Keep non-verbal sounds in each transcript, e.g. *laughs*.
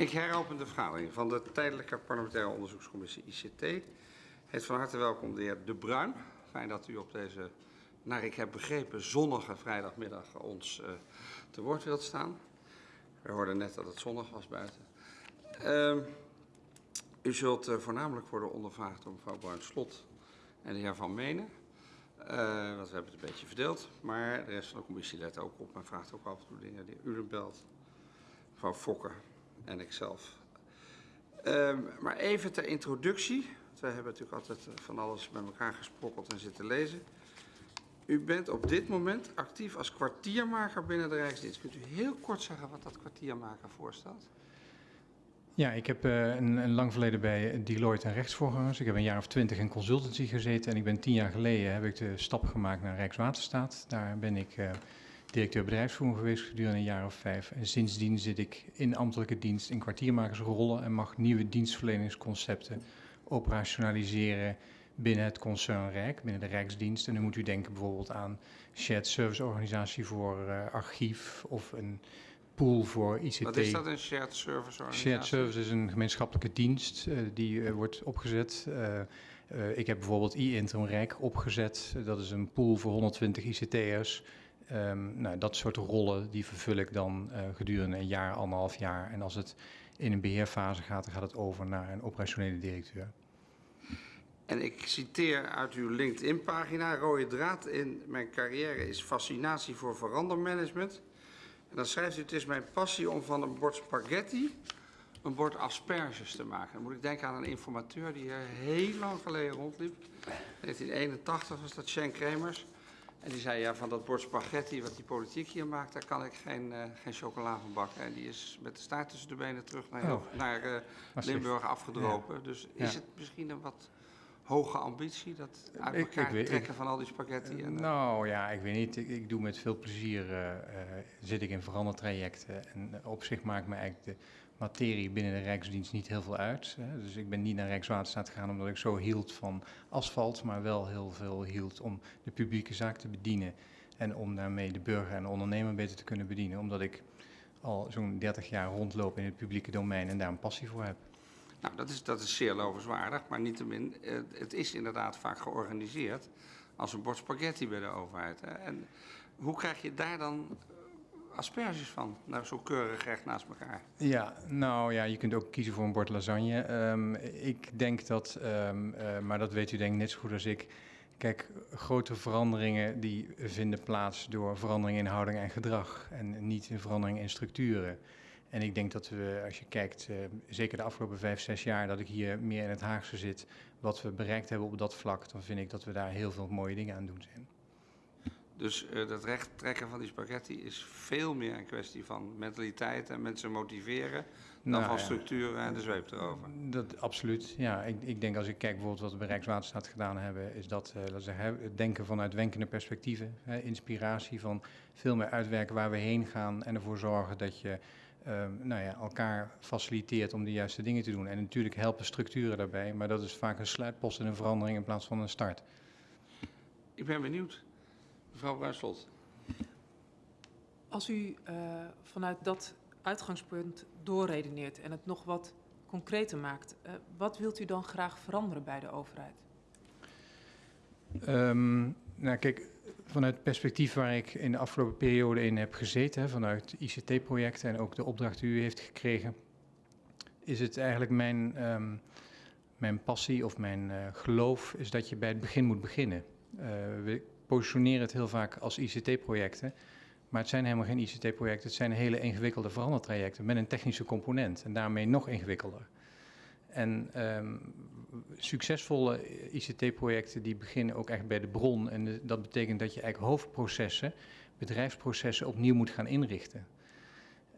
Ik heropen de vergadering van de Tijdelijke Parlementaire Onderzoekscommissie ICT. Heet van harte welkom de heer De Bruin. Fijn dat u op deze, naar ik heb begrepen, zonnige vrijdagmiddag ons uh, te woord wilt staan. We hoorden net dat het zonnig was buiten. Uh, u zult uh, voornamelijk worden ondervraagd door mevrouw Bruin-Slot en de heer Van Menen. Uh, want we hebben het een beetje verdeeld. Maar de rest van de commissie let ook op en vraagt ook af en toe dingen. De heer Ulenbelt, mevrouw Fokker en ikzelf. Uh, maar even ter introductie. We hebben natuurlijk altijd van alles met elkaar gesprokkeld en zitten lezen. U bent op dit moment actief als kwartiermaker binnen de Rijksdienst. Kunt u heel kort zeggen wat dat kwartiermaker voorstelt? Ja, ik heb uh, een, een, lang verleden bij Deloitte en rechtsvoorgangers. Ik heb een jaar of twintig in consultancy gezeten en ik ben tien jaar geleden heb ik de stap gemaakt naar Rijkswaterstaat. Daar ben ik uh, directeur bedrijfsvoering geweest gedurende een jaar of vijf. En sindsdien zit ik in ambtelijke dienst in kwartiermakersrollen en mag nieuwe dienstverleningsconcepten operationaliseren binnen het concern Rijk, binnen de Rijksdienst. En dan moet u denken bijvoorbeeld aan shared service organisatie voor uh, archief of een pool voor ICT. Wat is dat, een shared service organisatie? Shared service is een gemeenschappelijke dienst uh, die uh, wordt opgezet. ik heb bijvoorbeeld e-interim Rijk opgezet. dat is een pool voor 120 ICT'ers. Um, nou, dat soort rollen die vervul ik dan gedurende een jaar, anderhalf jaar. En als het in een beheerfase gaat, dan gaat het over naar een operationele directeur. En ik citeer uit uw LinkedIn-pagina: Rode draad in mijn carrière is fascinatie voor verandermanagement. En dan schrijft u: Het is mijn passie om van een bord spaghetti een bord asperges te maken. Dan moet ik denken aan een informateur die hier heel lang geleden rondliep. 1981 was dat Shen Kremers. En die zei, ja, van dat bord spaghetti wat die politiek hier maakt, daar kan ik geen, uh, geen chocola van bakken. En die is met de staart tussen de benen terug naar, oh. naar uh, Limburg afgedropen. Ja. Dus is ja. het misschien een wat hoge ambitie, dat uit elkaar ik, ik, trekken ik, van al die spaghetti? En, uh... Nou ja, ik weet niet. Ik, ik doe met veel plezier, zit ik in verandertrajecten. En op zich maakt me eigenlijk de materie binnen de Rijksdienst niet heel veel uit. Hè. Dus ik ben niet naar Rijkswaterstaat gegaan omdat ik zo hield van asfalt, maar wel heel veel hield om de publieke zaak te bedienen. En om daarmee de burger en de ondernemer beter te kunnen bedienen. Omdat ik al zo'n 30 jaar rondloop in het publieke domein en daar een passie voor heb. Nou, dat is, dat is zeer lovenswaardig, maar niettemin, het is inderdaad vaak georganiseerd als een bord spaghetti bij de overheid. Hè. En hoe krijg je daar dan asperges van? Nou, zo keurig recht naast elkaar. Ja, nou ja, je kunt ook kiezen voor een bord lasagne. Um, ik denk dat, um, uh, maar dat weet u denk ik net zo goed als ik. Kijk, grote veranderingen die vinden plaats door verandering in houding en gedrag. En niet in verandering in structuren. En ik denk dat we, als je kijkt, uh, zeker de afgelopen vijf, zes jaar, dat ik hier meer in het Haagse zit, wat we bereikt hebben op dat vlak, dan vind ik dat we daar heel veel mooie dingen aan doen zijn. Dus uh, dat recht trekken van die spaghetti is veel meer een kwestie van mentaliteit en mensen motiveren dan nou, van ja. structuren en de zweep erover. Dat, absoluut, ja. Ik, ik, denk als ik kijk bijvoorbeeld wat we bij Rijkswaterstaat gedaan hebben, is dat, uh, dat zeggen, het denken vanuit wenkende perspectieven, hè, inspiratie van veel meer uitwerken waar we heen gaan en ervoor zorgen dat je um, nou ja, elkaar faciliteert om de juiste dingen te doen. En natuurlijk helpen structuren daarbij, maar dat is vaak een sluitpost en een verandering in plaats van een start. Ik ben benieuwd. Mevrouw Bruinslot. Als u uh, vanuit dat uitgangspunt doorredeneert en het nog wat concreter maakt, uh, wat wilt u dan graag veranderen bij de overheid? Um, nou kijk, vanuit het perspectief waar ik in de afgelopen periode in heb gezeten, vanuit ICT-projecten en ook de opdracht die u heeft gekregen, is het eigenlijk mijn, um, mijn passie of mijn uh, geloof is dat je bij het begin moet beginnen. Uh, we positioneren het heel vaak als ICT-projecten, maar het zijn helemaal geen ICT-projecten, het zijn hele ingewikkelde verandertrajecten met een technische component en daarmee nog ingewikkelder. En um, succesvolle ICT-projecten die beginnen ook echt bij de bron. En dat betekent dat je eigenlijk hoofdprocessen, bedrijfsprocessen opnieuw moet gaan inrichten.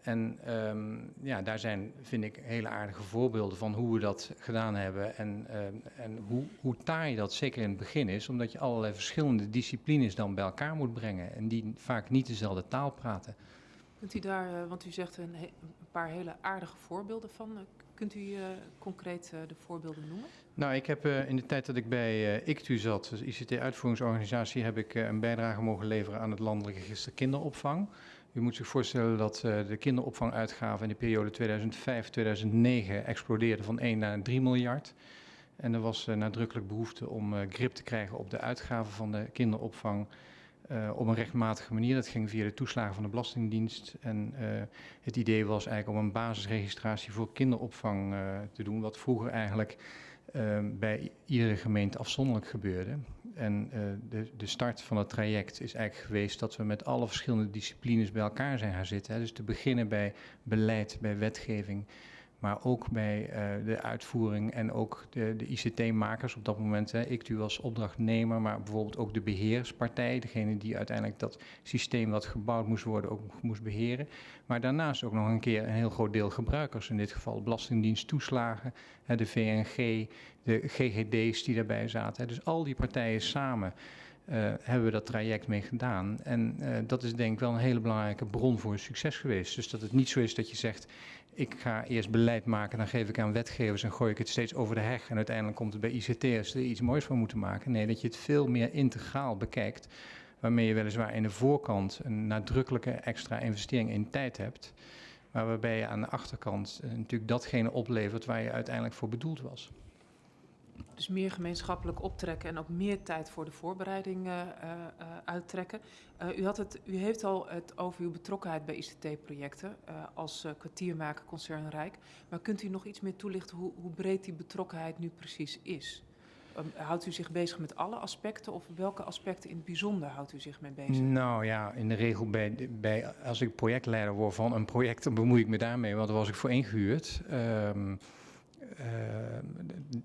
En um, ja, daar zijn, vind ik, hele aardige voorbeelden van hoe we dat gedaan hebben. En, uh, en hoe, hoe taai dat zeker in het begin is, omdat je allerlei verschillende disciplines dan bij elkaar moet brengen. En die vaak niet dezelfde taal praten. Kunt u daar, want u zegt een, een paar hele aardige voorbeelden van. Kunt u uh, concreet uh, de voorbeelden noemen? Nou, ik heb uh, in de tijd dat ik bij ICTU zat, dus ICT-uitvoeringsorganisatie, heb ik een bijdrage mogen leveren aan het landelijk register kinderopvang. U moet zich voorstellen dat uh, de kinderopvanguitgaven in de periode 2005-2009 explodeerden van 1 naar 3 miljard. En er was uh, nadrukkelijk behoefte om uh, grip te krijgen op de uitgaven van de kinderopvang op een rechtmatige manier. Dat ging via de toeslagen van de Belastingdienst. En het idee was eigenlijk om een basisregistratie voor kinderopvang te doen, wat vroeger eigenlijk bij iedere gemeente afzonderlijk gebeurde. En uh, de, de start van het traject is eigenlijk geweest dat we met alle verschillende disciplines bij elkaar zijn gaan zitten. Hè. Dus te beginnen bij beleid, bij wetgeving, maar ook bij uh, de uitvoering en ook de, de ICT-makers op dat moment. Hè. Ik u als opdrachtnemer, maar bijvoorbeeld ook de beheerspartij, degene die uiteindelijk dat systeem wat gebouwd moest worden ook moest beheren. Maar daarnaast ook nog een keer een heel groot deel gebruikers, in dit geval Belastingdienst toeslagen, hè, de VNG, de GGD's die daarbij zaten. Hè. Dus al die partijen samen. Uh, hebben we dat traject mee gedaan. En uh, dat is denk ik wel een hele belangrijke bron voor succes geweest. Dus dat het niet zo is dat je zegt, ik ga eerst beleid maken, dan geef ik aan wetgevers en gooi ik het steeds over de heg. En uiteindelijk komt het bij ICT'ers er iets moois van moeten maken. Nee, dat je het veel meer integraal bekijkt. Waarmee je weliswaar in de voorkant een nadrukkelijke extra investering in tijd hebt. Maar waarbij je aan de achterkant uh, natuurlijk datgene oplevert waar je uiteindelijk voor bedoeld was. Dus meer gemeenschappelijk optrekken en ook meer tijd voor de voorbereiding uh, uh, uittrekken. Uh, u, had het, u heeft al het over uw betrokkenheid bij ICT-projecten als kwartiermaker Concern Rijk. Maar kunt u nog iets meer toelichten hoe, hoe breed die betrokkenheid nu precies is? Um, houdt u zich bezig met alle aspecten of welke aspecten in het bijzonder houdt u zich mee bezig? Nou ja, in de regel bij, bij, als ik projectleider word van een project, dan bemoei ik me daarmee, want daar was ik voor ingehuurd. Um,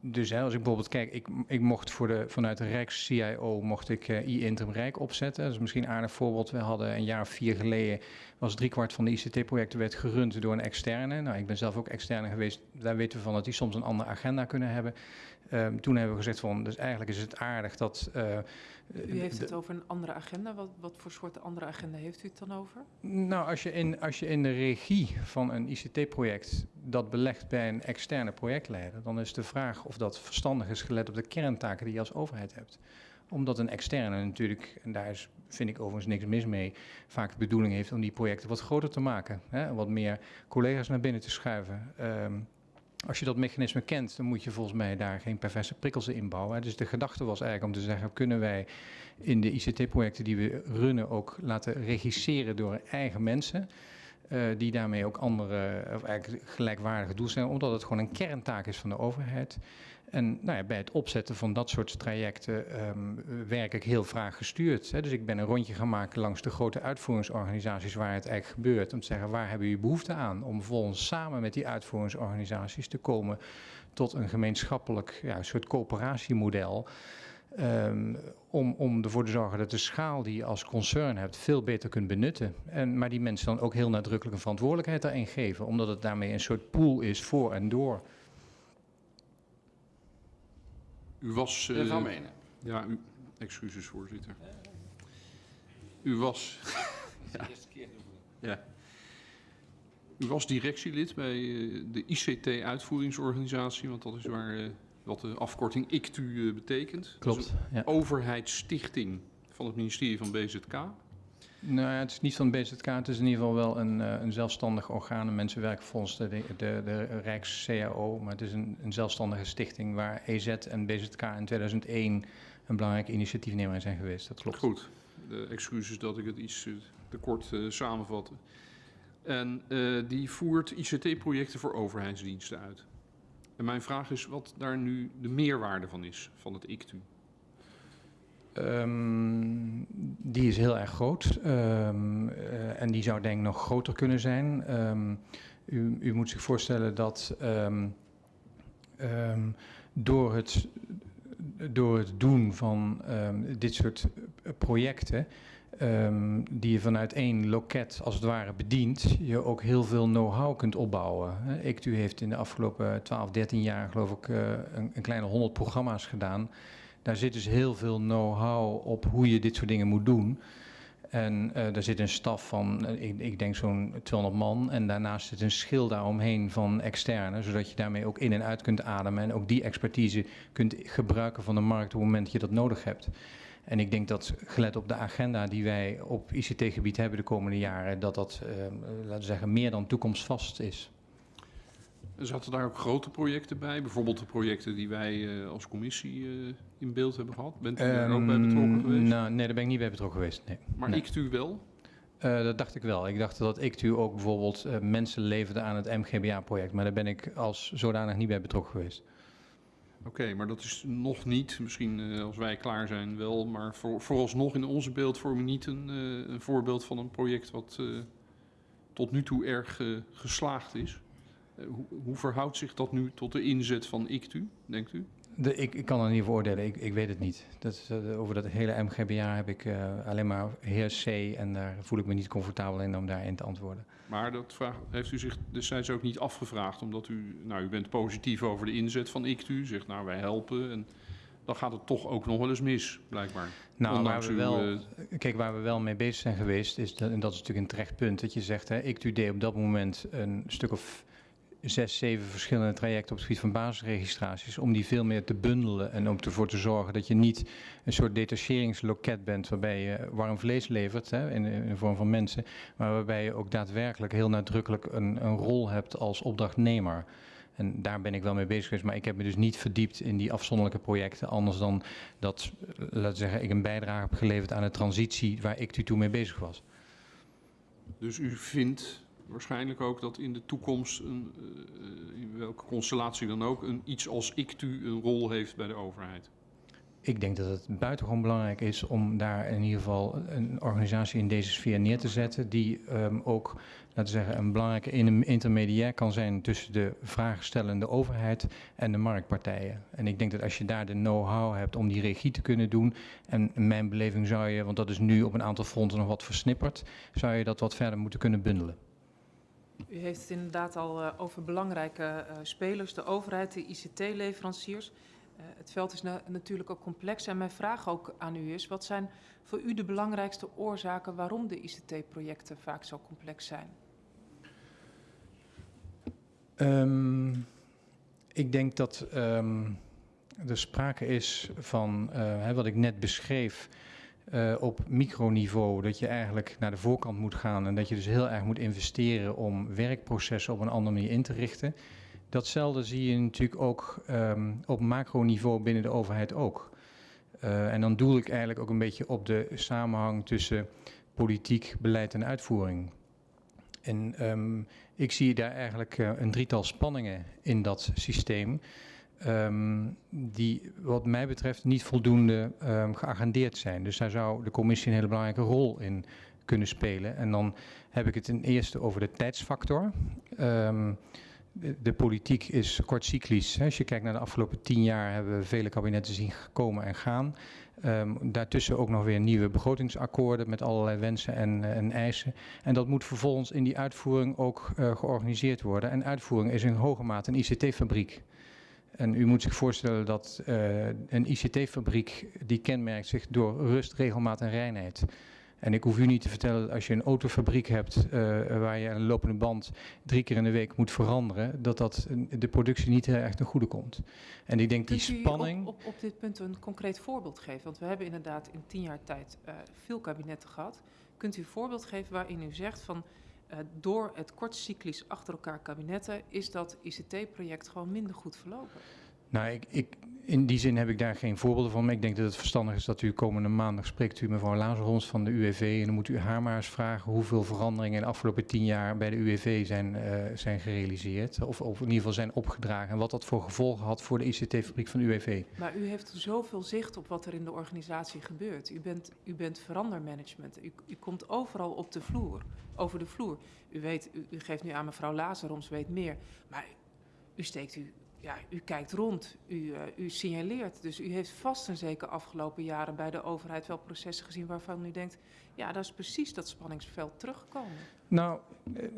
dus hè, als ik bijvoorbeeld kijk, ik, ik mocht voor de, vanuit de Rijks-CIO mocht ik uh, i-Interim Rijk opzetten. Dat is misschien een aardig voorbeeld. We hadden een jaar of vier geleden, was driekwart van de ICT-projecten werd gerund door een externe. Nou, ik ben zelf ook externe geweest. Daar weten we van dat die soms een andere agenda kunnen hebben. Uh, toen hebben we gezegd van, dus eigenlijk is het aardig dat... Uh, u heeft het over een andere agenda. Wat, wat voor soort andere agenda heeft u het dan over? Nou, als je in, als je in de regie van een ICT-project dat belegt bij een externe projectleider, dan is de vraag of dat verstandig is gelet op de kerntaken die je als overheid hebt omdat een externe natuurlijk, en daar is, vind ik overigens niks mis mee, vaak de bedoeling heeft om die projecten wat groter te maken. Hè, wat meer collega's naar binnen te schuiven. Um, als je dat mechanisme kent, dan moet je volgens mij daar geen perverse prikkels in bouwen. Dus de gedachte was eigenlijk om te zeggen, kunnen wij in de ICT-projecten die we runnen ook laten regisseren door eigen mensen. Uh, die daarmee ook andere, of eigenlijk gelijkwaardige doelstellingen, omdat het gewoon een kerntaak is van de overheid. En nou ja, bij het opzetten van dat soort trajecten um, werk ik heel vraaggestuurd. Hè. Dus ik ben een rondje gaan maken langs de grote uitvoeringsorganisaties waar het eigenlijk gebeurt. Om te zeggen, waar hebben jullie behoefte aan? Om volgens samen met die uitvoeringsorganisaties te komen tot een gemeenschappelijk ja, soort coöperatiemodel. Um, om, om ervoor te zorgen dat de schaal die je als concern hebt veel beter kunt benutten. En, maar die mensen dan ook heel nadrukkelijk een verantwoordelijkheid daarin geven. Omdat het daarmee een soort pool is voor en door. U was... Uh, van Menen. Ja, u, excuses voorzitter. U was... *laughs* ja. ja. U was directielid bij uh, de ICT-uitvoeringsorganisatie, want dat is waar uh, wat de afkorting ICTU betekent. Klopt. Ja. Overheidsstichting van het ministerie van BZK. Nou ja, het is niet van BZK, het is in ieder geval wel een, uh, een zelfstandig orgaan. Mensen werken volgens de, de, de Rijks-CAO, maar het is een, een, zelfstandige stichting waar EZ en BZK in 2001 een belangrijke initiatiefnemer in zijn geweest. Dat klopt. Goed, de excuses dat ik het iets uh, te kort uh, samenvatte. En die voert ICT-projecten voor overheidsdiensten uit. En mijn vraag is wat daar nu de meerwaarde van is, van het ICTU. Um, die is heel erg groot um, uh, en die zou denk ik nog groter kunnen zijn. Um, u, u, moet zich voorstellen dat door, het, door het doen van dit soort projecten, die je vanuit één loket als het ware bedient, je ook heel veel know-how kunt opbouwen. ICTU heeft in de afgelopen 12, 13 jaar geloof ik uh, een, een kleine 100 programma's gedaan. Daar zit dus heel veel know-how op hoe je dit soort dingen moet doen. En uh, daar zit een staf van, uh, ik, ik, denk zo'n 200 man. En daarnaast zit een schil daaromheen van externe. Zodat je daarmee ook in en uit kunt ademen. En ook die expertise kunt gebruiken van de markt op het moment dat je dat nodig hebt. En ik denk dat, gelet op de agenda die wij op ICT-gebied hebben de komende jaren, dat dat, eh, laten we zeggen, meer dan toekomstvast is. Zaten daar ook grote projecten bij? Bijvoorbeeld de projecten die wij eh, als commissie eh, in beeld hebben gehad? Bent u daar ook bij betrokken Ehm, geweest? Nou, nee, daar ben ik niet bij betrokken geweest. Nee. maar nee. ik u wel? Eh, dat dacht ik wel. Ik dacht dat ICTU ook bijvoorbeeld mensen leverde aan het MGBA-project, maar daar ben ik als zodanig niet bij betrokken geweest. Oké, maar dat is nog niet, misschien als wij klaar zijn wel, maar voor, vooralsnog in onze beeldvorming niet een, een voorbeeld van een project wat tot nu toe erg geslaagd is. Hoe, hoe verhoudt zich dat nu tot de inzet van ICTU, denkt u? De, ik, ik kan er niet voor oordelen, ik, ik weet het niet. Dat, eh, over dat hele MGBA heb ik eh, alleen maar heer C en daar voel ik me niet comfortabel in om daarin te antwoorden. Maar dat vraag, heeft u zich destijds ook niet afgevraagd, omdat u, nou, u bent positief over de inzet van ICTU, zegt nou wij helpen en dan gaat het toch ook nog wel eens mis, blijkbaar. Nou, waar we, uw, wel, eh, kijk, waar we wel mee bezig zijn geweest, is dat, en dat is natuurlijk een terecht punt, dat je zegt, hè, ICTU deed op dat moment een stuk of zes, zeven verschillende trajecten op het gebied van basisregistraties, om die veel meer te bundelen en om ervoor te zorgen dat je niet een soort detacheringsloket bent waarbij je warm vlees levert hè, in, in de vorm van mensen, maar waarbij je ook daadwerkelijk heel nadrukkelijk een, een rol hebt als opdrachtnemer. En daar ben ik wel mee bezig geweest, maar ik heb me dus niet verdiept in die afzonderlijke projecten, anders dan dat, eh, laten we zeggen, ik een bijdrage heb geleverd aan de transitie waar ik toen mee bezig was. Dus u vindt waarschijnlijk ook dat in de toekomst, een, eh, in welke constellatie dan ook, een, iets als ICTU een rol heeft bij de overheid. Ik denk dat het buitengewoon belangrijk is om daar in ieder geval een organisatie in deze sfeer neer te zetten, die ehm, ook, laten zeggen, een belangrijke in- intermediair kan zijn tussen de vraagstellende overheid en de marktpartijen. En ik denk dat als je daar de know-how hebt om die regie te kunnen doen, en in mijn beleving zou je, want dat is nu op een aantal fronten nog wat versnipperd, zou je dat wat verder moeten kunnen bundelen. U heeft het inderdaad al eh, over belangrijke eh, spelers, de overheid, de ICT-leveranciers. Eh, het veld is na- natuurlijk ook complex en mijn vraag ook aan u is, wat zijn voor u de belangrijkste oorzaken waarom de ICT-projecten vaak zo complex zijn? Ehm, ik denk dat ehm, er sprake is van, wat ik net beschreef, eh, op microniveau, dat je eigenlijk naar de voorkant moet gaan en dat je dus heel erg moet investeren om werkprocessen op een andere manier in te richten. Datzelfde zie je natuurlijk ook ehm, op macroniveau binnen de overheid ook. Eh, en dan doel ik eigenlijk ook een beetje op de samenhang tussen politiek, beleid en uitvoering. En ehm, ik zie daar eigenlijk eh, een drietal spanningen in dat systeem. Ehm, die wat mij betreft niet voldoende ehm, geagendeerd zijn. Dus daar zou de commissie een hele belangrijke rol in kunnen spelen. En dan heb ik het ten eerste over de tijdsfactor. Ehm, de, politiek is kortcyclisch. Als je kijkt naar de afgelopen tien jaar hebben we vele kabinetten zien komen en gaan. Daartussen ook nog weer nieuwe begrotingsakkoorden met allerlei wensen en, en eisen. En dat moet vervolgens in die uitvoering ook eh, georganiseerd worden. En uitvoering is in hoge mate een ICT-fabriek. En u moet zich voorstellen dat eh, een ICT-fabriek die kenmerkt zich door rust, regelmaat en reinheid. En ik hoef u niet te vertellen dat als je een autofabriek hebt eh, waar je een lopende band drie keer in de week moet veranderen, dat dat de productie niet heel erg ten goede komt. En ik denk die Kunt spanning. Op, op, op dit punt een concreet voorbeeld geven? Want we hebben inderdaad in tien jaar tijd eh, veel kabinetten gehad. Kunt u een voorbeeld geven waarin u zegt van eh, door het kortcyclisch achter elkaar kabinetten is dat ICT-project gewoon minder goed verlopen? Nou, ik, in die zin heb ik daar geen voorbeelden van. Maar ik denk dat het verstandig is dat u komende maandag spreekt u mevrouw Lazarons van de UWV. En dan moet u haar maar eens vragen hoeveel veranderingen in de afgelopen tien jaar bij de UWV zijn, eh, zijn gerealiseerd. Of, of in ieder geval zijn opgedragen. En wat dat voor gevolgen had voor de ICT-fabriek van de UWV. Maar u heeft zoveel zicht op wat er in de organisatie gebeurt. U bent, u bent verandermanagement. U, u komt overal op de vloer, over de vloer. U, weet, u, geeft nu aan mevrouw Lazaroms, weet meer. Maar u steekt u, ja, u kijkt rond, u, eh, u signaleert. Dus u heeft vast en zeker afgelopen jaren bij de overheid wel processen gezien waarvan u denkt... ja, dat is precies dat spanningsveld teruggekomen. Nou,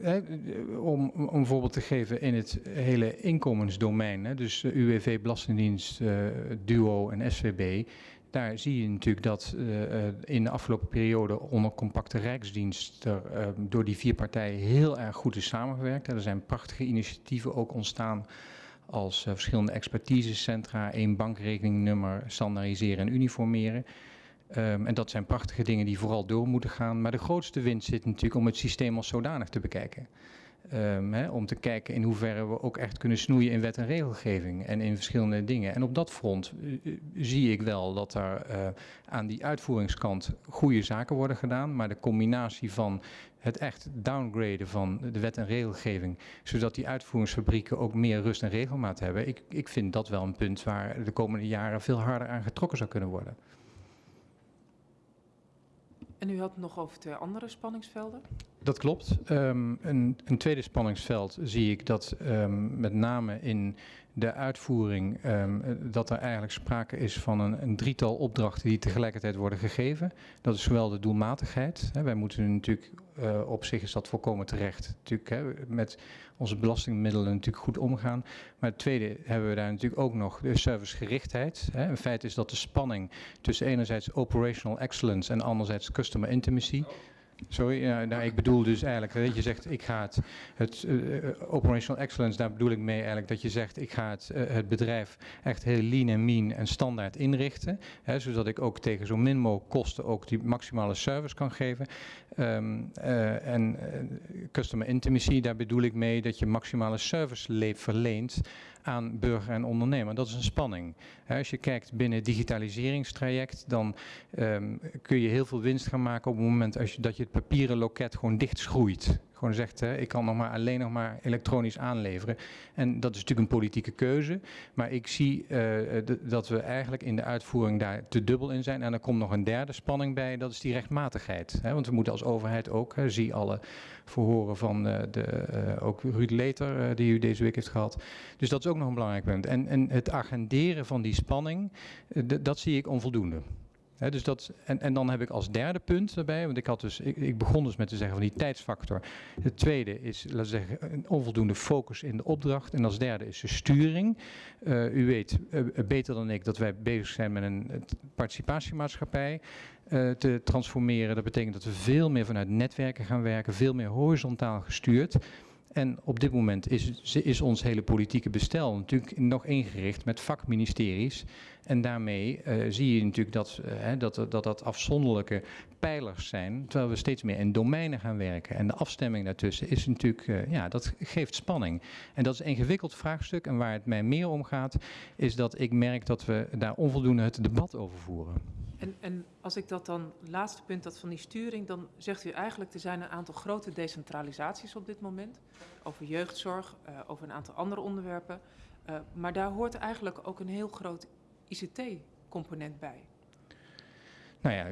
eh, om, een voorbeeld te geven in het hele inkomensdomein, hè, dus UWV, Belastingdienst, eh, DUO en SVB, daar zie je natuurlijk dat in de afgelopen periode onder compacte rijksdienst er door die vier partijen heel erg goed is samengewerkt. Er zijn prachtige initiatieven ook ontstaan als eh, verschillende expertisecentra, één bankrekeningnummer, standaardiseren en uniformeren. Ehm, en dat zijn prachtige dingen die vooral door moeten gaan. Maar de grootste winst zit natuurlijk om het systeem als zodanig te bekijken. Ehm, hè, om te kijken in hoeverre we ook echt kunnen snoeien in wet en regelgeving en in verschillende dingen. En op dat front eh, eh, zie ik wel dat er eh, aan die uitvoeringskant goede zaken worden gedaan. Maar de combinatie van het echt downgraden van de wet en regelgeving, zodat die uitvoeringsfabrieken ook meer rust en regelmaat hebben. Ik, ik vind dat wel een punt waar de komende jaren veel harder aan getrokken zou kunnen worden. En u had het nog over twee andere spanningsvelden. Dat klopt. Um, een, een, tweede spanningsveld zie ik dat um, met name in de uitvoering, um, dat er eigenlijk sprake is van een, een, drietal opdrachten die tegelijkertijd worden gegeven. Dat is zowel de doelmatigheid. Hè, wij moeten natuurlijk, uh, op zich is dat volkomen terecht, natuurlijk hè, met onze belastingmiddelen natuurlijk goed omgaan. Maar het tweede hebben we daar natuurlijk ook nog de servicegerichtheid. Hè. Een feit is dat de spanning tussen enerzijds operational excellence en anderzijds customer intimacy... Sorry, ja, nou, ik bedoel dus eigenlijk dat je zegt, ik ga het, het uh, operational excellence, daar bedoel ik mee eigenlijk dat je zegt, ik ga het, het bedrijf echt heel lean en mean en standaard inrichten, hè, zodat ik ook tegen zo min mogelijk kosten ook die maximale service kan geven. Uh, en customer intimacy, daar bedoel ik mee dat je maximale service verleent aan burger en ondernemer. Dat is een spanning. als je kijkt binnen het digitaliseringstraject, dan um, kun je heel veel winst gaan maken op het moment als je, dat je het papieren loket gewoon dicht schroeit. Gewoon zegt, ik kan nog maar alleen nog maar elektronisch aanleveren. En dat is natuurlijk een politieke keuze. Maar ik zie uh, dat we eigenlijk in de uitvoering daar te dubbel in zijn. En er komt nog een derde spanning bij, dat is die rechtmatigheid. Hè, want we moeten als overheid ook, hè, zie alle verhoren van uh, de, uh, ook Ruud Leter, die u deze week heeft gehad. Dus dat is ook nog een belangrijk punt. En, en het agenderen van die spanning, dat zie ik onvoldoende. Dus dat, en, en dan heb ik als derde punt daarbij, want ik, had dus, ik, ik, begon dus met te zeggen van die tijdsfactor. Het tweede is, laten we zeggen, een onvoldoende focus in de opdracht. En als derde is de sturing. Uh, u weet uh, beter dan ik dat wij bezig zijn met een participatiemaatschappij uh, te transformeren. Dat betekent dat we veel meer vanuit netwerken gaan werken, veel meer horizontaal gestuurd. En op dit moment is, is ons hele politieke bestel natuurlijk nog ingericht met vakministeries. En daarmee uh, zie je natuurlijk dat, uh, dat, dat dat afzonderlijke pijlers zijn, terwijl we steeds meer in domeinen gaan werken. En de afstemming daartussen is natuurlijk, uh, ja, dat geeft spanning. En dat is een ingewikkeld vraagstuk. En waar het mij meer om gaat, is dat ik merk dat we daar onvoldoende het debat over voeren. En, en, als ik dat dan, laatste punt, dat van die sturing, dan zegt u eigenlijk, er zijn een aantal grote decentralisaties op dit moment. Over jeugdzorg, uh, over een aantal andere onderwerpen. Uh, maar daar hoort eigenlijk ook een heel groot ICT-component bij. Nou ja,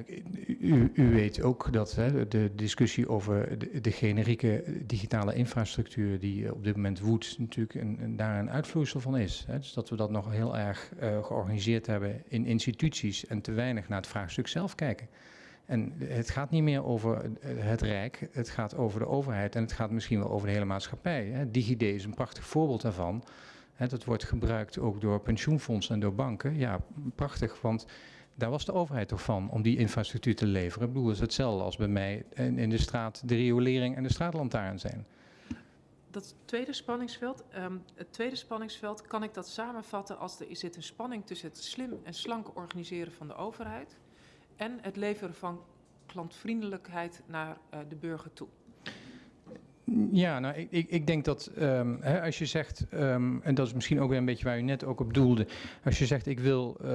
u, weet ook dat hè, de discussie over de, generieke digitale infrastructuur die op dit moment woedt, natuurlijk een, een, daar een uitvloeisel van is. Hè. Dus dat we dat nog heel erg uh, georganiseerd hebben in instituties en te weinig naar het vraagstuk zelf kijken. En het gaat niet meer over het Rijk, het gaat over de overheid en het gaat misschien wel over de hele maatschappij. Hè. DigiD is een prachtig voorbeeld daarvan. Hè, dat wordt gebruikt ook door pensioenfondsen en door banken. Ja, prachtig, want daar was de overheid toch van om die infrastructuur te leveren. Ik bedoel, is hetzelfde als bij mij in, in de straat de riolering en de straatlantaarn zijn. Dat tweede spanningsveld, um, het tweede spanningsveld, kan ik dat samenvatten als er zit een spanning tussen het slim en slank organiseren van de overheid en het leveren van klantvriendelijkheid naar uh, de burger toe. Ja, nou, ik, ik, denk dat um, hè, als je zegt, um, en dat is misschien ook weer een beetje waar u net ook op doelde, als je zegt ik wil uh,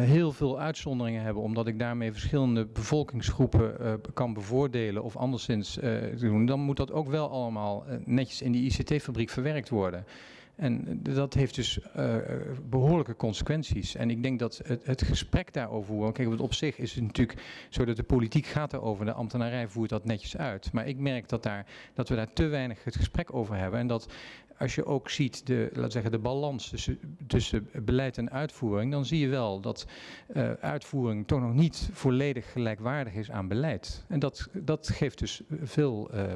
heel veel uitzonderingen hebben, omdat ik daarmee verschillende bevolkingsgroepen uh, kan bevoordelen of anderszins uh, doen, dan moet dat ook wel allemaal netjes in die ICT-fabriek verwerkt worden. En dat heeft dus uh, behoorlijke consequenties. En ik denk dat het, het gesprek daarover, kijk, want op zich is het natuurlijk zo dat de politiek gaat erover, de ambtenarij voert dat netjes uit. Maar ik merk dat, daar, dat we daar te weinig het gesprek over hebben. En dat als je ook ziet de, laat zeggen, de balans tussen, tussen beleid en uitvoering, dan zie je wel dat uh, uitvoering toch nog niet volledig gelijkwaardig is aan beleid. En dat, dat geeft dus veel... Uh,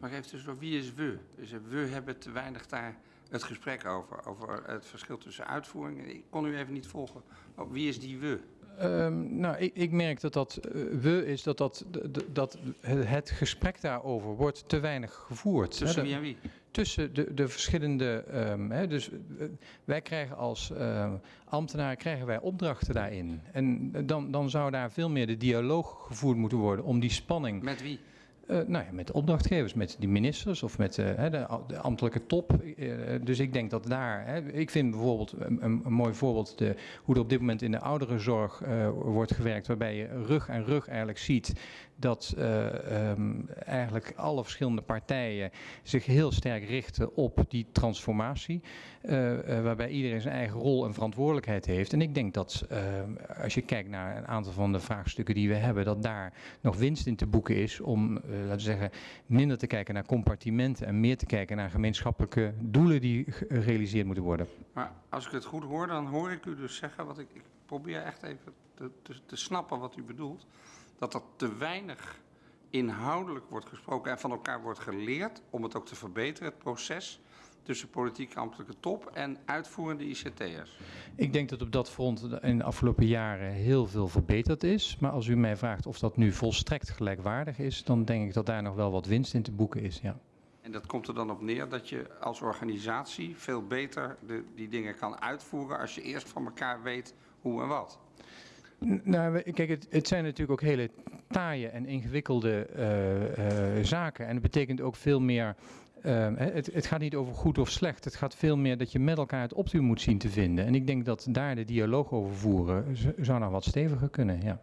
maar even dus wie is we? Dus we hebben te weinig daar het gesprek over, over het verschil tussen uitvoering. Ik kon u even niet volgen. Oh, wie is die we? Um, nou, ik, ik, merk dat dat uh, we is dat, dat, dat het gesprek daarover wordt te weinig gevoerd. Tussen wie en wie? tussen de, de verschillende. ehm, hè, dus eh, wij krijgen als eh, ambtenaar krijgen wij opdrachten daarin. En dan, dan zou daar veel meer de dialoog gevoerd moeten worden om die spanning. Met wie? Eh, nou ja, met de opdrachtgevers, met die ministers of met eh, de, de ambtelijke top. Eh, dus ik denk dat daar. Ik vind bijvoorbeeld een, een, mooi voorbeeld de, hoe er op dit moment in de ouderenzorg wordt gewerkt, waarbij je rug aan rug eigenlijk ziet dat eh, ehm, eigenlijk alle verschillende partijen zich heel sterk richten op die transformatie, eh, eh, waarbij iedereen zijn eigen rol en verantwoordelijkheid heeft. En ik denk dat als je kijkt naar een aantal van de vraagstukken die we hebben, dat daar nog winst in te boeken is om, laten we zeggen, minder te kijken naar compartimenten en meer te kijken naar gemeenschappelijke doelen die gerealiseerd moeten worden. Maar als ik het goed hoor, dan hoor ik u dus zeggen, wat ik, ik probeer echt even te, te snappen wat u bedoelt, dat er te weinig inhoudelijk wordt gesproken en van elkaar wordt geleerd om het ook te verbeteren, het proces tussen politieke ambtelijke top en uitvoerende ICT'ers. Ik denk dat op dat front in de afgelopen jaren heel veel verbeterd is. Maar als u mij vraagt of dat nu volstrekt gelijkwaardig is, dan denk ik dat daar nog wel wat winst in te boeken is. Ja. En dat komt er dan op neer dat je als organisatie veel beter de, die dingen kan uitvoeren als je eerst van elkaar weet hoe en wat. Nou, kijk, het, het zijn natuurlijk ook hele taaie en ingewikkelde eh, eh, zaken. En het betekent ook veel meer. eh, hè, het, het gaat niet over goed of slecht. Het gaat veel meer dat je met elkaar het optimum moet zien te vinden. En ik denk dat daar de dialoog over voeren zou nog wat steviger kunnen. Ja.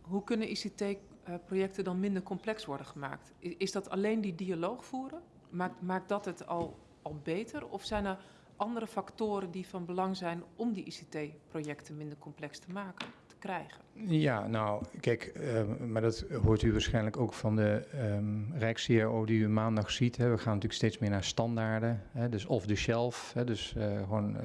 Hoe kunnen ICT-projecten dan minder complex worden gemaakt? I- Is dat alleen die dialoog voeren? Maakt, maakt dat het al, al beter? Of zijn er andere factoren die van belang zijn om die ICT-projecten minder complex te maken, te krijgen? Ja, nou, kijk, eh, maar dat hoort u waarschijnlijk ook van de ehm Rijks-CRO die u maandag ziet. Hè. We gaan natuurlijk steeds meer naar standaarden, hè, dus off the shelf, hè, dus eh, gewoon eh,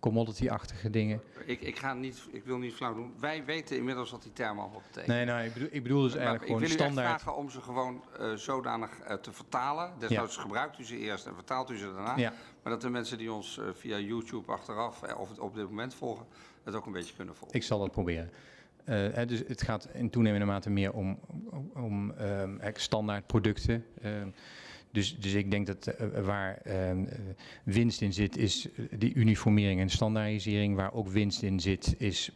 commodity-achtige dingen. Ik, ik, ga niet, ik wil niet flauw doen. Wij weten inmiddels wat die term al betekent. Nee, nou, ik bedoel, ik bedoel dus Maar eigenlijk ik wil gewoon u standaard. vragen om ze gewoon eh, zodanig eh, te vertalen. Desnoods gebruikt u ze eerst en vertaalt u ze daarna. Ja. Maar dat de mensen die ons eh, via YouTube achteraf eh, of op dit moment volgen, het ook een beetje kunnen volgen. Ik zal dat proberen. Eh, dus het gaat in toenemende mate meer om, om, ehm, standaard producten. Ehm, dus, dus ik denk dat waar ehm, eh, winst in zit, is die uniformering en standaardisering. Waar ook winst in zit, is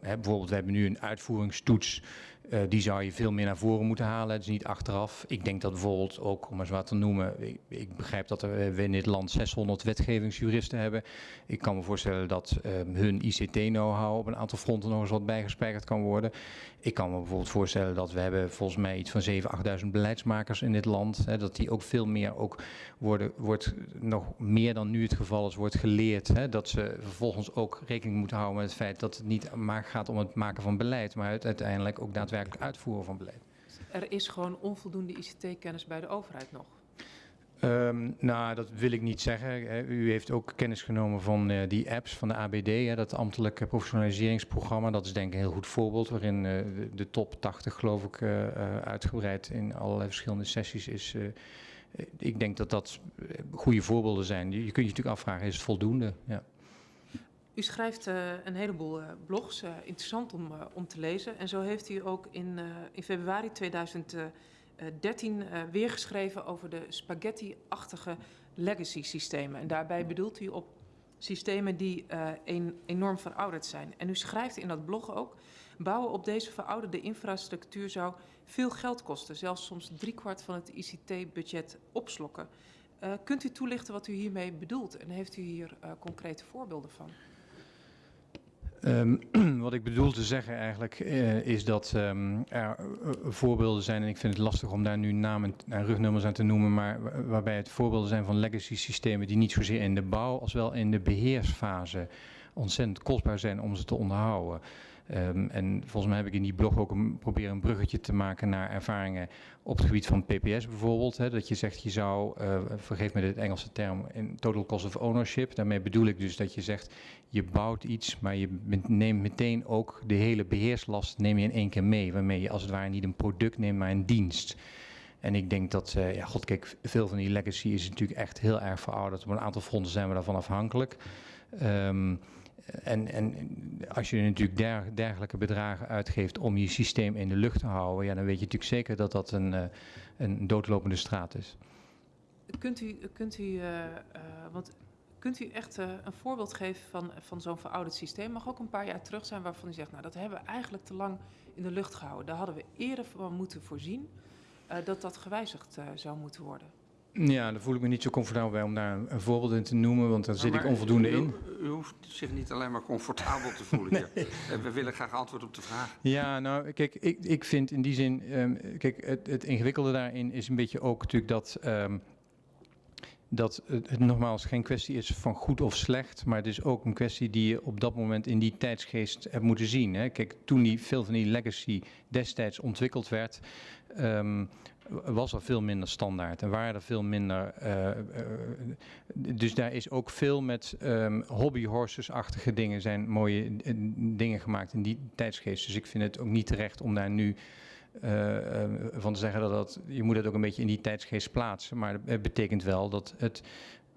bijvoorbeeld, we hebben nu een uitvoeringstoets. Eh, die zou je veel meer naar voren moeten halen, dus niet achteraf. Ik denk dat bijvoorbeeld ook, om eens wat te noemen, ik, begrijp dat eh, we in dit land 600 wetgevingsjuristen hebben. Ik kan me voorstellen dat ehm, hun ICT-know-how op een aantal fronten nog eens wat bijgespijkerd kan worden. Ik kan me bijvoorbeeld voorstellen dat we hebben volgens mij iets van 7.000, 8.000 beleidsmakers in dit land. Hè, dat die ook veel meer ook worden, wordt nog meer dan nu het geval is, wordt geleerd. Hè, dat ze vervolgens ook rekening moeten houden met het feit dat het niet maar gaat om het maken van beleid, maar uiteindelijk ook daadwerkelijk uitvoeren van beleid. Er is gewoon onvoldoende ICT-kennis bij de overheid nog. Ehm, nou, dat wil ik niet zeggen. U heeft ook kennis genomen van eh, die apps van de ABD, hè, dat ambtelijke professionaliseringsprogramma. Dat is denk ik een heel goed voorbeeld, waarin eh, de top 80, geloof ik, eh, uitgebreid in allerlei verschillende sessies is. ik denk dat dat goede voorbeelden zijn. Je, kunt je natuurlijk afvragen, is het voldoende? Ja. U schrijft een heleboel blogs, interessant om, om te lezen. En zo heeft u ook in, in februari 2020 eh, 13 eh, weergeschreven over de spaghetti-achtige legacy systemen. En daarbij bedoelt u op systemen die eh, enorm verouderd zijn. En u schrijft in dat blog ook, bouwen op deze verouderde infrastructuur zou veel geld kosten. Zelfs soms driekwart van het ICT-budget opslokken. Kunt u toelichten wat u hiermee bedoelt en heeft u hier concrete voorbeelden van? Ehm, *clears throat* wat ik bedoel te zeggen eigenlijk eh, is dat ehm, er eh, voorbeelden zijn, en ik vind het lastig om daar nu namen en rugnummers aan te noemen, maar wa- waarbij het voorbeelden zijn van legacy systemen die niet zozeer in de bouw als wel in de beheersfase ontzettend kostbaar zijn om ze te onderhouden. Ehm, en volgens mij heb ik in die blog ook een, proberen een bruggetje te maken naar ervaringen op het gebied van PPS bijvoorbeeld. Hè, dat je zegt je zou, eh, vergeef me de Engelse term, in total cost of ownership. Daarmee bedoel ik dus dat je zegt je bouwt iets, maar je neemt meteen ook de hele beheerslast neem je in één keer mee. Waarmee je als het ware niet een product neemt, maar een dienst. En ik denk dat, eh, ja, god, kijk, veel van die legacy is natuurlijk echt heel erg verouderd. Op een aantal fronten zijn we daarvan afhankelijk. Ehm, en, en als je natuurlijk der- dergelijke bedragen uitgeeft om je systeem in de lucht te houden, ja, dan weet je natuurlijk zeker dat dat een, eh, een doodlopende straat is. Kunt u, kunt u, eh, eh, want kunt u echt een voorbeeld geven van, van zo'n verouderd systeem? Mag ook een paar jaar terug zijn waarvan u zegt, nou dat hebben we eigenlijk te lang in de lucht gehouden. Daar hadden we eerder van moeten voorzien dat dat gewijzigd zou moeten worden. Ja, daar voel ik me niet zo comfortabel bij om daar een, voorbeeld in te noemen, want daar zit ik onvoldoende u, in. U, hoeft zich niet alleen maar comfortabel te voelen hier. *laughs* Eh, We willen graag antwoord op de vraag. Ja, nou, kijk, ik, ik vind in die zin, ehm, kijk, het, het ingewikkelde daarin is een beetje ook natuurlijk dat, ehm, dat het, het nogmaals geen kwestie is van goed of slecht, maar het is ook een kwestie die je op dat moment in die tijdsgeest hebt moeten zien. Hè. Kijk, toen die, veel van die legacy destijds ontwikkeld werd, ehm, was er veel minder standaard en waren er veel minder. eh, eh, dus daar is ook veel met ehm hobbyhorses-achtige dingen zijn mooie eh, dingen gemaakt in die tijdsgeest. Dus ik vind het ook niet terecht om daar nu van te zeggen dat dat. Je moet het ook een beetje in die tijdsgeest plaatsen. Maar het betekent wel dat het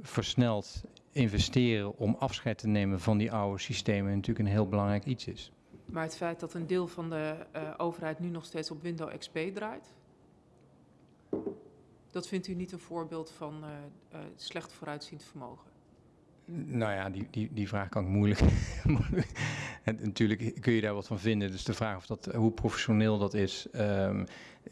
versneld investeren om afscheid te nemen van die oude systemen natuurlijk een heel belangrijk iets is. Maar het feit dat een deel van de overheid nu nog steeds op Windows XP draait, dat vindt u niet een voorbeeld van eh, eh, slecht vooruitziend vermogen? Nou ja, die, die, die vraag kan ik *laughs* moeilijk. en natuurlijk kun je daar wat van vinden. Dus de vraag of dat, hoe professioneel dat is. ehm,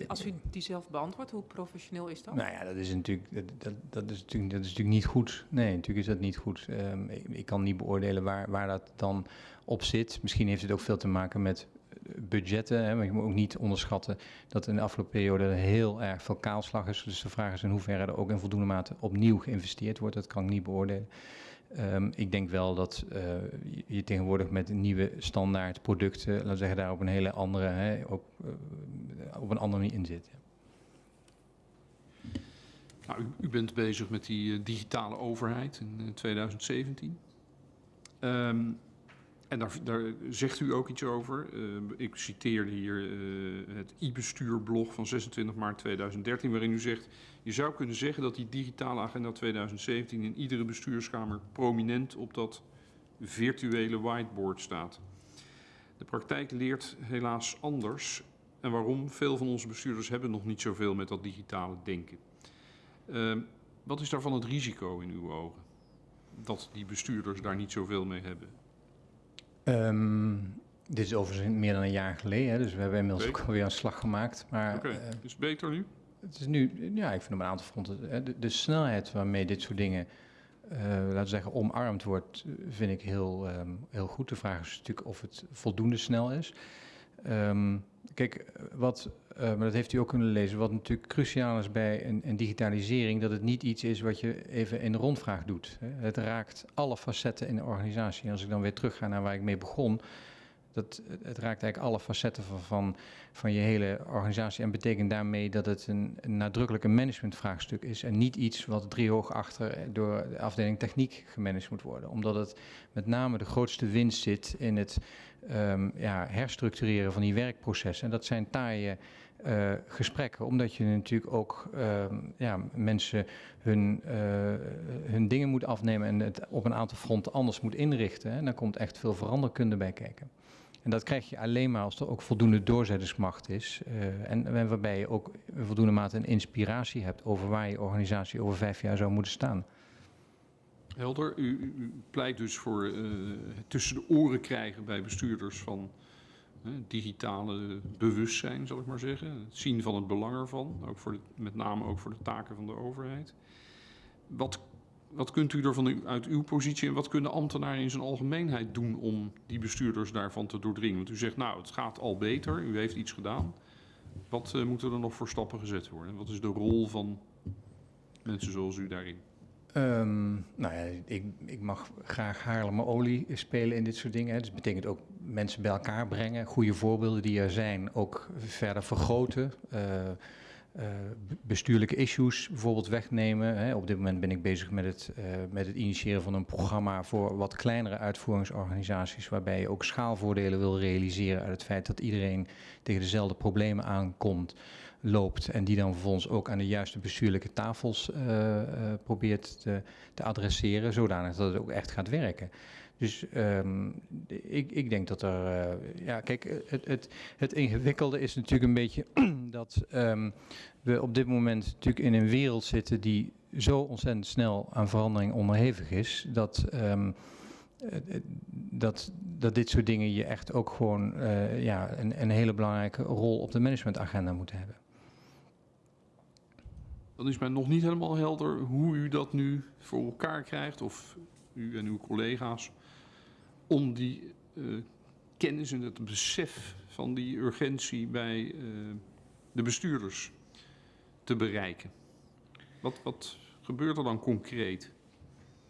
Als u die zelf beantwoordt, hoe professioneel is dat? Nou ja, dat is natuurlijk, dat, dat, dat is natuurlijk, dat is natuurlijk niet goed. Nee, natuurlijk is dat niet goed. Ehm, ik, ik kan niet beoordelen waar, waar dat dan op zit. Misschien heeft het ook veel te maken met budgetten. Hè, maar je moet ook niet onderschatten dat in de afgelopen periode er heel erg veel kaalslag is. Dus de vraag is in hoeverre er ook in voldoende mate opnieuw geïnvesteerd wordt. Dat kan ik niet beoordelen. Ehm, ik denk wel dat eh, je- tegenwoordig met nieuwe standaard producten, laten we zeggen, daar op een hele andere, hè, op, eh, op een andere manier in zit. Nou, u, bent bezig met die eh, digitale overheid in eh, 2017. Ehm, en daar, daar zegt u ook iets over. Eh, ik citeerde hier eh, het e-bestuurblog van 26 maart 2013, waarin u zegt... Je zou kunnen zeggen dat die digitale agenda 2017 in iedere bestuurskamer prominent op dat virtuele whiteboard staat. De praktijk leert helaas anders. En waarom? Veel van onze bestuurders hebben nog niet zoveel met dat digitale denken. Ehm, wat is daarvan het risico in uw ogen? Dat die bestuurders daar niet zoveel mee hebben? Ehm, dit is overigens meer dan een jaar geleden, hè, dus we hebben inmiddels Oké. ook alweer een slag gemaakt. Oké, eh, is het beter nu? het is nu, ja, ik vind op een aantal fronten, hè, de, de snelheid waarmee dit soort dingen, eh, laten we zeggen, omarmd wordt, eh, vind ik heel, ehm, heel goed. De vraag is natuurlijk of het voldoende snel is. Ehm, kijk, wat, eh, maar dat heeft u ook kunnen lezen, wat natuurlijk cruciaal is bij een, een digitalisering, dat het niet iets is wat je even in rondvraag doet. Het raakt alle facetten in de organisatie. En als ik dan weer terug ga naar waar ik mee begon, dat, het raakt eigenlijk alle facetten van, van, van je hele organisatie en betekent daarmee dat het een, een nadrukkelijk een managementvraagstuk is en niet iets wat driehoog achter door de afdeling techniek gemanaged moet worden. Omdat het met name de grootste winst zit in het ehm, ja, herstructureren van die werkprocessen. En dat zijn taaie eh, gesprekken, omdat je natuurlijk ook ehm, ja, mensen hun, eh, hun dingen moet afnemen en het op een aantal fronten anders moet inrichten. En dan komt echt veel veranderkunde bij kijken. En dat krijg je alleen maar als er ook voldoende doorzettingsmacht is. eh, en, en waarbij je ook voldoende mate een inspiratie hebt over waar je organisatie over vijf jaar zou moeten staan. Helder, u, pleit dus voor eh, het tussen de oren krijgen bij bestuurders van eh, digitale bewustzijn, zal ik maar zeggen. Het zien van het belang ervan, ook voor met name ook voor de taken van de overheid. Wat, wat kunt u er van u, uit uw positie en wat kunnen ambtenaren in zijn algemeenheid doen om die bestuurders daarvan te doordringen? Want u zegt, nou, het gaat al beter, u heeft iets gedaan. Wat eh, moeten er nog voor stappen gezet worden? Wat is de rol van mensen zoals u daarin? Ehm, nou ja, ik, ik mag graag Haarlemmer olie spelen in dit soort dingen. Dus dat betekent ook mensen bij elkaar brengen, goede voorbeelden die er zijn, ook verder vergroten. eh, eh, be- bestuurlijke issues bijvoorbeeld wegnemen. Hè. Op dit moment ben ik bezig met het, eh, met het initiëren van een programma voor wat kleinere uitvoeringsorganisaties, waarbij je ook schaalvoordelen wil realiseren uit het feit dat iedereen tegen dezelfde problemen aankomt. Loopt en die dan vervolgens ook aan de juiste bestuurlijke tafels eh, eh, probeert te, te adresseren, zodanig dat het ook echt gaat werken. Dus ehm, ik, ik denk dat er, eh, ja, kijk, het, het, het ingewikkelde is natuurlijk een beetje *clears throat* dat ehm, we op dit moment natuurlijk in een wereld zitten die zo ontzettend snel aan verandering onderhevig is, dat, ehm, eh, eh, dat, dat dit soort dingen je echt ook gewoon ja, een, een hele belangrijke rol op de managementagenda moeten hebben. Dan is mij nog niet helemaal helder hoe u dat nu voor elkaar krijgt, of u en uw collega's, om die eh, kennis en het besef van die urgentie bij eh, de bestuurders te bereiken. Wat, wat gebeurt er dan concreet?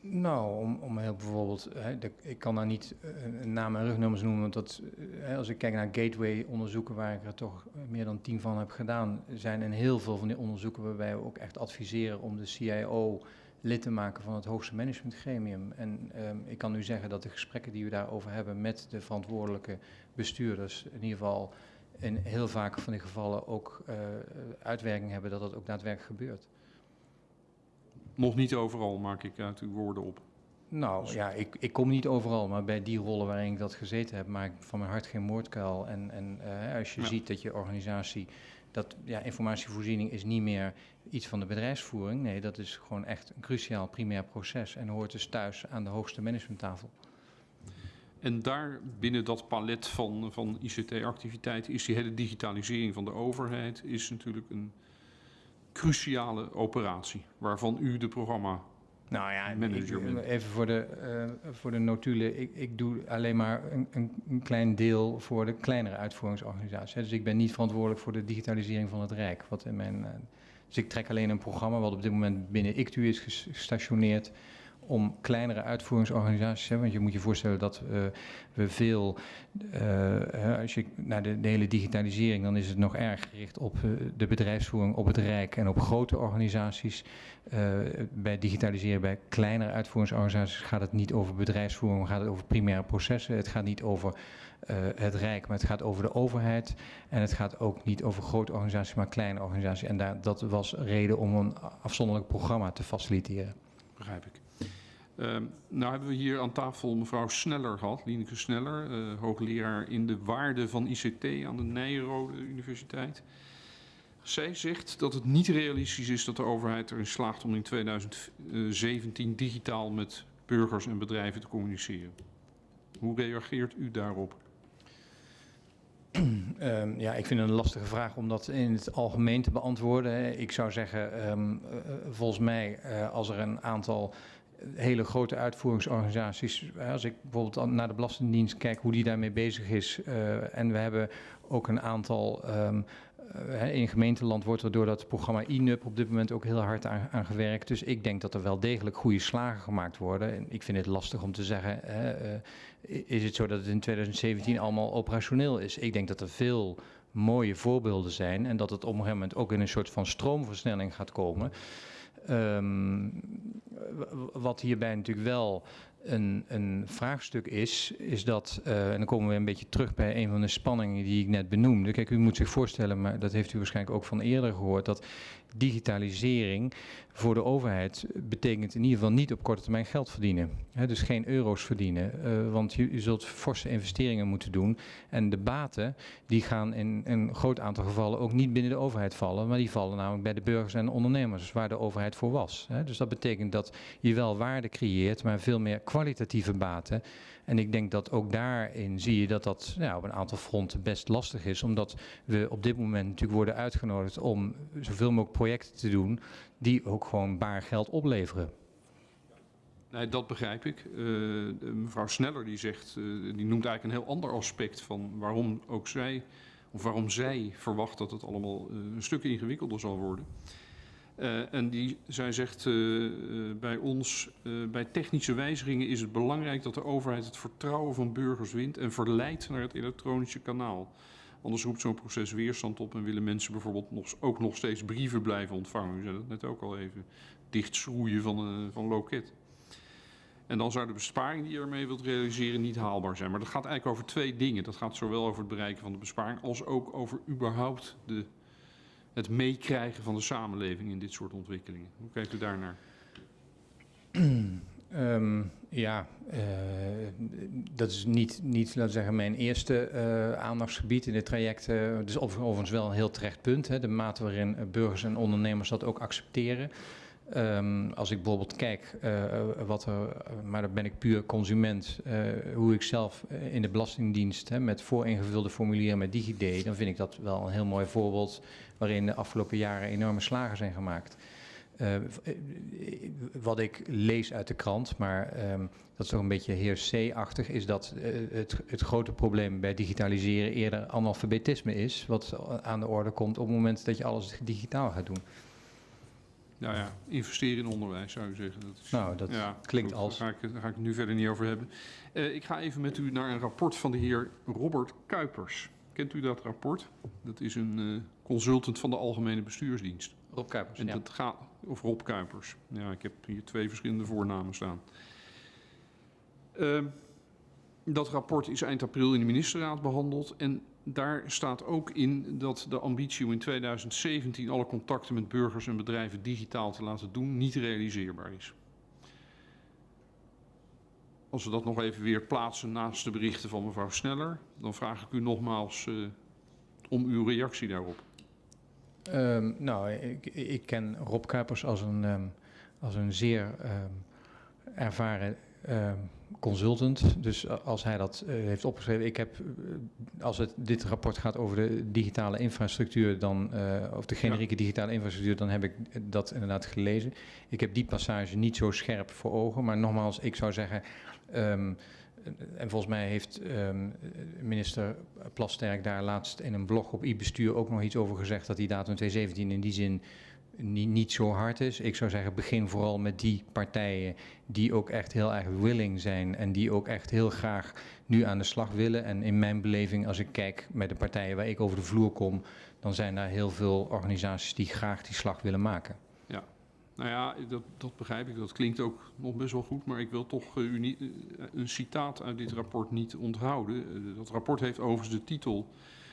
Nou, om, heel bijvoorbeeld, hè, ik kan daar niet eh, een naam en rugnummers noemen, want dat, eh, als ik kijk naar gateway-onderzoeken, waar ik er toch eh, meer dan tien van heb gedaan, zijn in heel veel van die onderzoeken waarbij we ook echt adviseren om de CIO lid te maken van het hoogste managementgremium. En ehm, ik kan nu zeggen dat de gesprekken die we daarover hebben met de verantwoordelijke bestuurders, in ieder geval in heel vaak van die gevallen ook eh, uitwerking hebben dat dat ook daadwerkelijk gebeurt. Nog niet overal, maak ik uit uw woorden op. Nou ja, ik, ik kom niet overal, maar bij die rollen waarin ik dat gezeten heb, maak ik van mijn hart geen moordkuil. En, en eh, als je Ja. ziet dat je organisatie, dat ja, informatievoorziening is niet meer iets van de bedrijfsvoering. Nee, dat is gewoon echt een cruciaal primair proces en hoort dus thuis aan de hoogste managementtafel. En daar binnen dat palet van, van ICT-activiteiten is die hele digitalisering van de overheid is natuurlijk een cruciale operatie, waarvan u de programma. Nou ja, Manager ik- bent. even voor de, eh, voor de notulen. Ik, ik doe alleen maar een, een, klein deel voor de kleinere uitvoeringsorganisaties. hè. Dus ik ben niet verantwoordelijk voor de digitalisering van het Rijk. Wat in mijn, eh, dus ik trek alleen een programma wat op dit moment binnen ICTU is ges- gestationeerd om kleinere uitvoeringsorganisaties. Want je moet je voorstellen dat eh, we veel, eh, als je naar de, hele digitalisering, dan is het nog erg gericht op eh, de bedrijfsvoering, op het Rijk en op grote organisaties. Bij digitaliseren bij kleinere uitvoeringsorganisaties gaat het niet over bedrijfsvoering, gaat het over primaire processen. Het gaat niet over het Rijk, maar het gaat over de overheid. En het gaat ook niet over grote organisaties, maar kleine organisaties. En daar, dat was reden om een afzonderlijk programma te faciliteren. Begrijp ik. Ehm, nou hebben we hier aan tafel mevrouw Sneller gehad, Lieneke Sneller, eh, hoogleraar in de waarde van ICT aan de Nijrode Universiteit. Zij zegt dat het niet realistisch is dat de overheid erin slaagt om in 2017 digitaal met burgers en bedrijven te communiceren. Hoe reageert u daarop? *clears throat* Ehm, ja, ik vind het een lastige vraag om dat in het algemeen te beantwoorden. Ik zou zeggen, ehm, eh, volgens mij, eh, als er een aantal hele grote uitvoeringsorganisaties, als ik bijvoorbeeld naar de Belastingdienst kijk hoe die daarmee bezig is, eh, en we hebben ook een aantal. ehm, eh, in gemeenteland wordt er door dat programma INUP op dit moment ook heel hard aan, gewerkt. Dus ik denk dat er wel degelijk goede slagen gemaakt worden. En ik vind het lastig om te zeggen, eh, is het zo dat het in 2017 allemaal operationeel is? Ik denk dat er veel mooie voorbeelden zijn en dat het op een gegeven moment ook in een soort van stroomversnelling gaat komen. Ehm, wat hierbij natuurlijk wel een, een vraagstuk is, is dat, eh, en dan komen we een beetje terug bij een van de spanningen die ik net benoemde. Kijk, u moet zich voorstellen, maar dat heeft u waarschijnlijk ook van eerder gehoord, dat digitalisering voor de overheid betekent in ieder geval niet op korte termijn geld verdienen. Dus geen euro's verdienen, eh, want je, zult forse investeringen moeten doen. En de baten die gaan in een groot aantal gevallen ook niet binnen de overheid vallen, maar die vallen namelijk bij de burgers en ondernemers, waar de overheid voor was. Dus dat betekent dat je wel waarde creëert, maar veel meer kwalitatieve baten. En ik denk dat ook daarin zie je dat dat op een aantal fronten best lastig is, omdat we op dit moment natuurlijk worden uitgenodigd om zoveel mogelijk projecten te doen die ook gewoon baar geld opleveren. Nee, dat begrijp ik. Eh, mevrouw Sneller die zegt, eh, die noemt eigenlijk een heel ander aspect van waarom ook zij, of waarom zij verwacht dat het allemaal eh, een stuk ingewikkelder zal worden. En die, zij zegt bij ons, bij technische wijzigingen is het belangrijk dat de overheid het vertrouwen van burgers wint en verleidt naar het elektronische kanaal. Anders roept zo'n proces weerstand op en willen mensen bijvoorbeeld nog, ook nog steeds brieven blijven ontvangen. U zei dat net ook al even. Dichtschroeien van, eh, van loket. En dan zou de besparing die je ermee wilt realiseren niet haalbaar zijn. Maar dat gaat eigenlijk over twee dingen. Dat gaat zowel over het bereiken van de besparing als ook over überhaupt de het meekrijgen van de samenleving in dit soort ontwikkelingen. Hoe kijkt u daarnaar? Ehm, ja, eh, dat is niet, niet, laten zeggen, mijn eerste eh, aandachtsgebied in dit traject. Dus overigens wel een heel terecht punt. Hè, de mate waarin burgers en ondernemers dat ook accepteren. Um, als ik bijvoorbeeld kijk wat maar dan ben ik puur consument, hoe ik zelf in de Belastingdienst hè, met vooringevulde formulieren met DigiD, dan vind ik dat wel een heel mooi voorbeeld waarin de afgelopen jaren enorme slagen zijn gemaakt. Uh, wat ik lees uit de krant, maar um, dat is toch een beetje heer C-achtig, is dat het, het grote probleem bij digitaliseren eerder analfabetisme is, wat aan de orde komt op het moment dat je alles digitaal gaat doen. Nou ja, investeren in onderwijs zou je zeggen. Dat is, nou, dat ja, klinkt goed, als... Daar ga, ik, daar ga ik het nu verder niet over hebben. Uh, ik ga even met u naar een rapport van de heer Robert Kuipers. Kent u dat rapport? Dat is een consultant van de Algemene Bestuursdienst. Rob Kuipers, en ja. dat gaat, Of Rob Kuipers. Ja, ik heb hier twee verschillende voornamen staan. Uh, dat rapport is eind april in de ministerraad behandeld. En daar staat ook in dat de ambitie om in 2017 alle contacten met burgers en bedrijven digitaal te laten doen niet realiseerbaar is. Als we dat nog even weer plaatsen naast de berichten van mevrouw Sneller, dan vraag ik u nogmaals uh, om uw reactie daarop. Um, nou, ik, ik, ken Rob Kuipers als een, um, als een zeer um, ervaren consultant. Dus als hij dat uh, heeft opgeschreven, ik heb, uh, als het dit rapport gaat over de digitale infrastructuur, dan, uh, of de generieke ja. digitale infrastructuur, dan heb ik dat inderdaad gelezen. Ik heb die passage niet zo scherp voor ogen, maar nogmaals, ik zou zeggen. Um, en volgens mij heeft um, minister Plasterk daar laatst in een blog op e-bestuur ook nog iets over gezegd dat die datum 2017 in die zin niet, niet zo hard is. Ik zou zeggen, begin vooral met die partijen die ook echt heel erg willing zijn en die ook echt heel graag nu aan de slag willen. En in mijn beleving, als ik kijk met de partijen waar ik over de vloer kom, dan zijn daar heel veel organisaties die graag die slag willen maken. Nou ja, dat, dat begrijp ik. Dat klinkt ook nog best wel goed, maar ik wil toch uh, uh, een citaat uit dit rapport niet onthouden. Uh, dat rapport heeft overigens de titel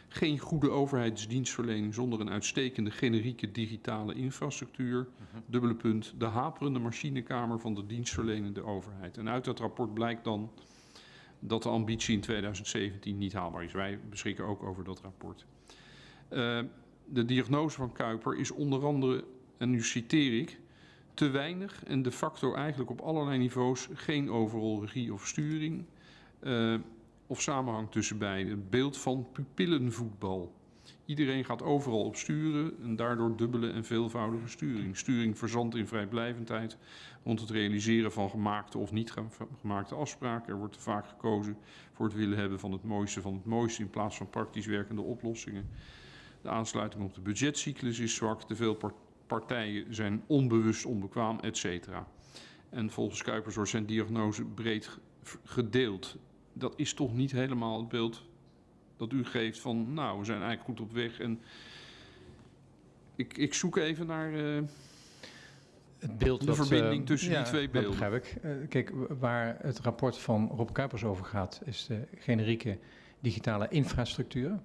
geen goede overheidsdienstverlening zonder een uitstekende generieke digitale infrastructuur. -huh. Dubbele punt, de haperende machinekamer van de dienstverlenende overheid. En uit dat rapport blijkt dan dat de ambitie in 2017 niet haalbaar is. Wij beschikken ook over dat rapport. De diagnose van Kuiper is onder andere, en nu citeer ik, te weinig en de facto eigenlijk op allerlei niveaus geen overal regie of sturing. Uh, of samenhang tussen beiden. Het beeld van pupillenvoetbal. Iedereen gaat overal op sturen en daardoor dubbele en veelvoudige sturing. Sturing verzandt in vrijblijvendheid rond het realiseren van gemaakte of niet gemaakte afspraken. Er wordt te vaak gekozen voor het willen hebben van het mooiste van het mooiste in plaats van praktisch werkende oplossingen. De aansluiting op de budgetcyclus is zwak. Te veel partijen zijn onbewust onbekwaam, etc. En volgens Kuipers wordt zijn diagnose breed gedeeld dat is toch niet helemaal het beeld dat u geeft van, nou, we zijn eigenlijk goed op weg. En ik, ik zoek even naar uh, het beeld de wat, verbinding uh, tussen ja, die twee beelden. Dat begrijp ik. Uh, kijk, waar het rapport van Rob Kuipers over gaat, is de generieke digitale infrastructuur.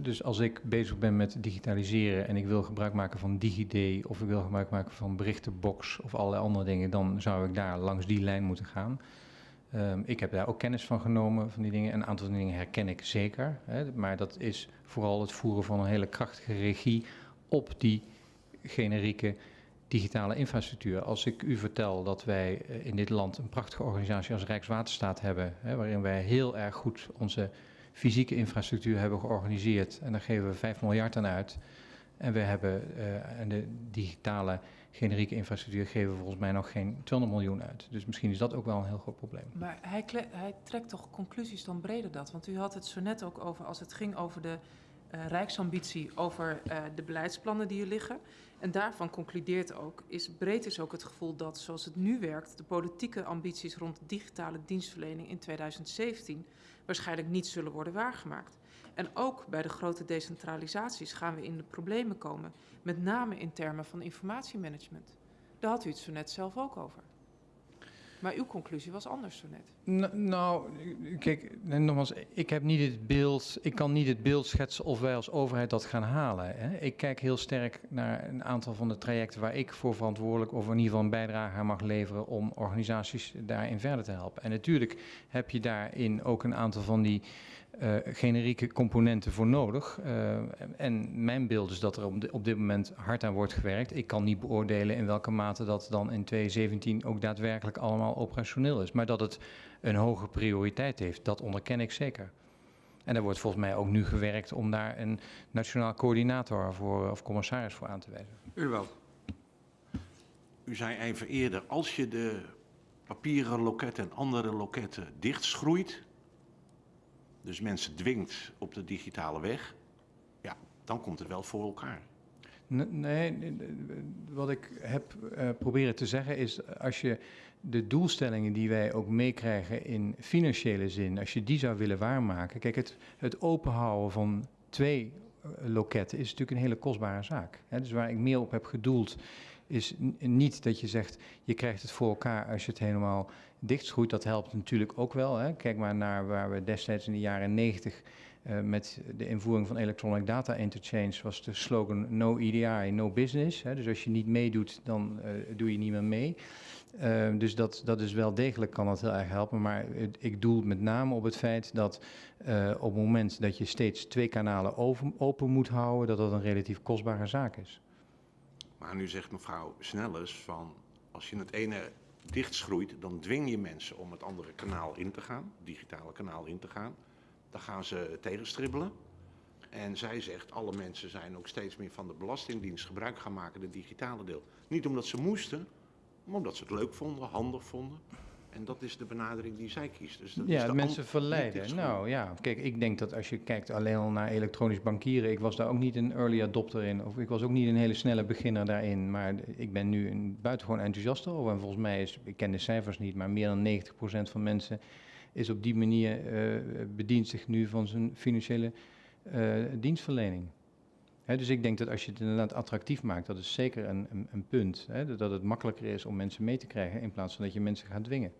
Dus als ik bezig ben met digitaliseren en ik wil gebruik maken van DigiD of ik wil gebruik maken van berichtenbox of allerlei andere dingen, dan zou ik daar langs die lijn moeten gaan. Um, ik heb daar ook kennis van genomen, van die dingen. En een aantal dingen herken ik zeker. Hè, maar dat is vooral het voeren van een hele krachtige regie op die generieke digitale infrastructuur. Als ik u vertel dat wij in dit land een prachtige organisatie als Rijkswaterstaat hebben, hè, waarin wij heel erg goed onze fysieke infrastructuur hebben georganiseerd. En daar geven we 5 miljard aan uit. En we hebben uh, en de digitale generieke infrastructuur geven we volgens mij nog geen 200 miljoen uit. Dus misschien is dat ook wel een heel groot probleem. Maar hij, hij trekt toch conclusies dan breder dat? Want u had het zo net ook over, als het ging over de uh, rijksambitie, over uh, de beleidsplannen die er liggen. En daarvan concludeert ook, is breed is ook het gevoel dat zoals het nu werkt, de politieke ambities rond digitale dienstverlening in 2017 waarschijnlijk niet zullen worden waargemaakt. En ook bij de grote decentralisaties gaan we in de problemen komen, met name in termen van informatiemanagement. Daar had u het zo net zelf ook over. Maar uw conclusie was anders zo net. Nou, kijk, nogmaals, ik heb niet het beeld, ik kan niet het beeld schetsen of wij als overheid dat gaan halen. Hè. Ik kijk heel sterk naar een aantal van de trajecten waar ik voor verantwoordelijk of in ieder geval een bijdrage aan mag leveren om organisaties daarin verder te helpen. En natuurlijk heb je daarin ook een aantal van die eh, generieke componenten voor nodig. Eh, en mijn beeld is dat er op dit moment hard aan wordt gewerkt. Ik kan niet beoordelen in welke mate dat dan in 2017 ook daadwerkelijk allemaal operationeel is. Maar dat het een hoge prioriteit heeft, dat onderken ik zeker. En er wordt volgens mij ook nu gewerkt om daar een nationaal coördinator voor, of commissaris voor aan te wijzen. U wel. U zei even eerder, als je de papieren loketten en andere loketten dichtschroeit, dus mensen dwingt op de digitale weg, ja, dan komt het wel voor elkaar. Nee, wat ik heb eh, proberen te zeggen is, als je de doelstellingen die wij ook meekrijgen in financiële zin, als je die zou willen waarmaken. Kijk, het, het openhouden van twee eh, loketten is natuurlijk een hele kostbare zaak. Hè? Dus waar ik meer op heb gedoeld, is niet dat je zegt, je krijgt het voor elkaar als je het helemaal dichtschroeit. Dat helpt natuurlijk ook wel. Hè? Kijk maar naar waar we destijds in de jaren 90 eh, met de invoering van Electronic Data Interchange was de slogan No EDI, no business. Hè. Dus als je niet meedoet, dan eh, doe je niet meer mee. Eh, dus dat, dat is wel degelijk, kan dat heel erg helpen. Maar ik doel met name op het feit dat eh, op het moment dat je steeds twee kanalen open moet houden, dat dat een relatief kostbare zaak is. Maar nu zegt mevrouw Snelles van, als je het ene dichtschroeit, dan dwing je mensen om het andere kanaal in te gaan, digitale kanaal in te gaan. Dan gaan ze tegenstribbelen. En zij zegt, alle mensen zijn ook steeds meer van de Belastingdienst gebruik gaan maken, de digitale deel. Niet omdat ze moesten, maar omdat ze het leuk vonden, handig vonden. En dat is de benadering die zij kiest. Dus dat is Ja, mensen verleiden. Nou ja, kijk, ik denk dat als je kijkt alleen al naar elektronisch bankieren, ik was daar ook niet een early adopter in, of ik was ook niet een hele snelle beginner daarin, maar ik ben nu een buitengewoon enthousiast over. En volgens mij is, ik ken de cijfers niet, maar meer dan 90% van mensen is op die manier, eh, bedient zich nu van zijn financiële eh, dienstverlening. Dus ik denk dat als je het inderdaad attractief maakt, dat is zeker een, een, een punt. Dat het makkelijker is om mensen mee te krijgen in plaats van dat je mensen gaat dwingen.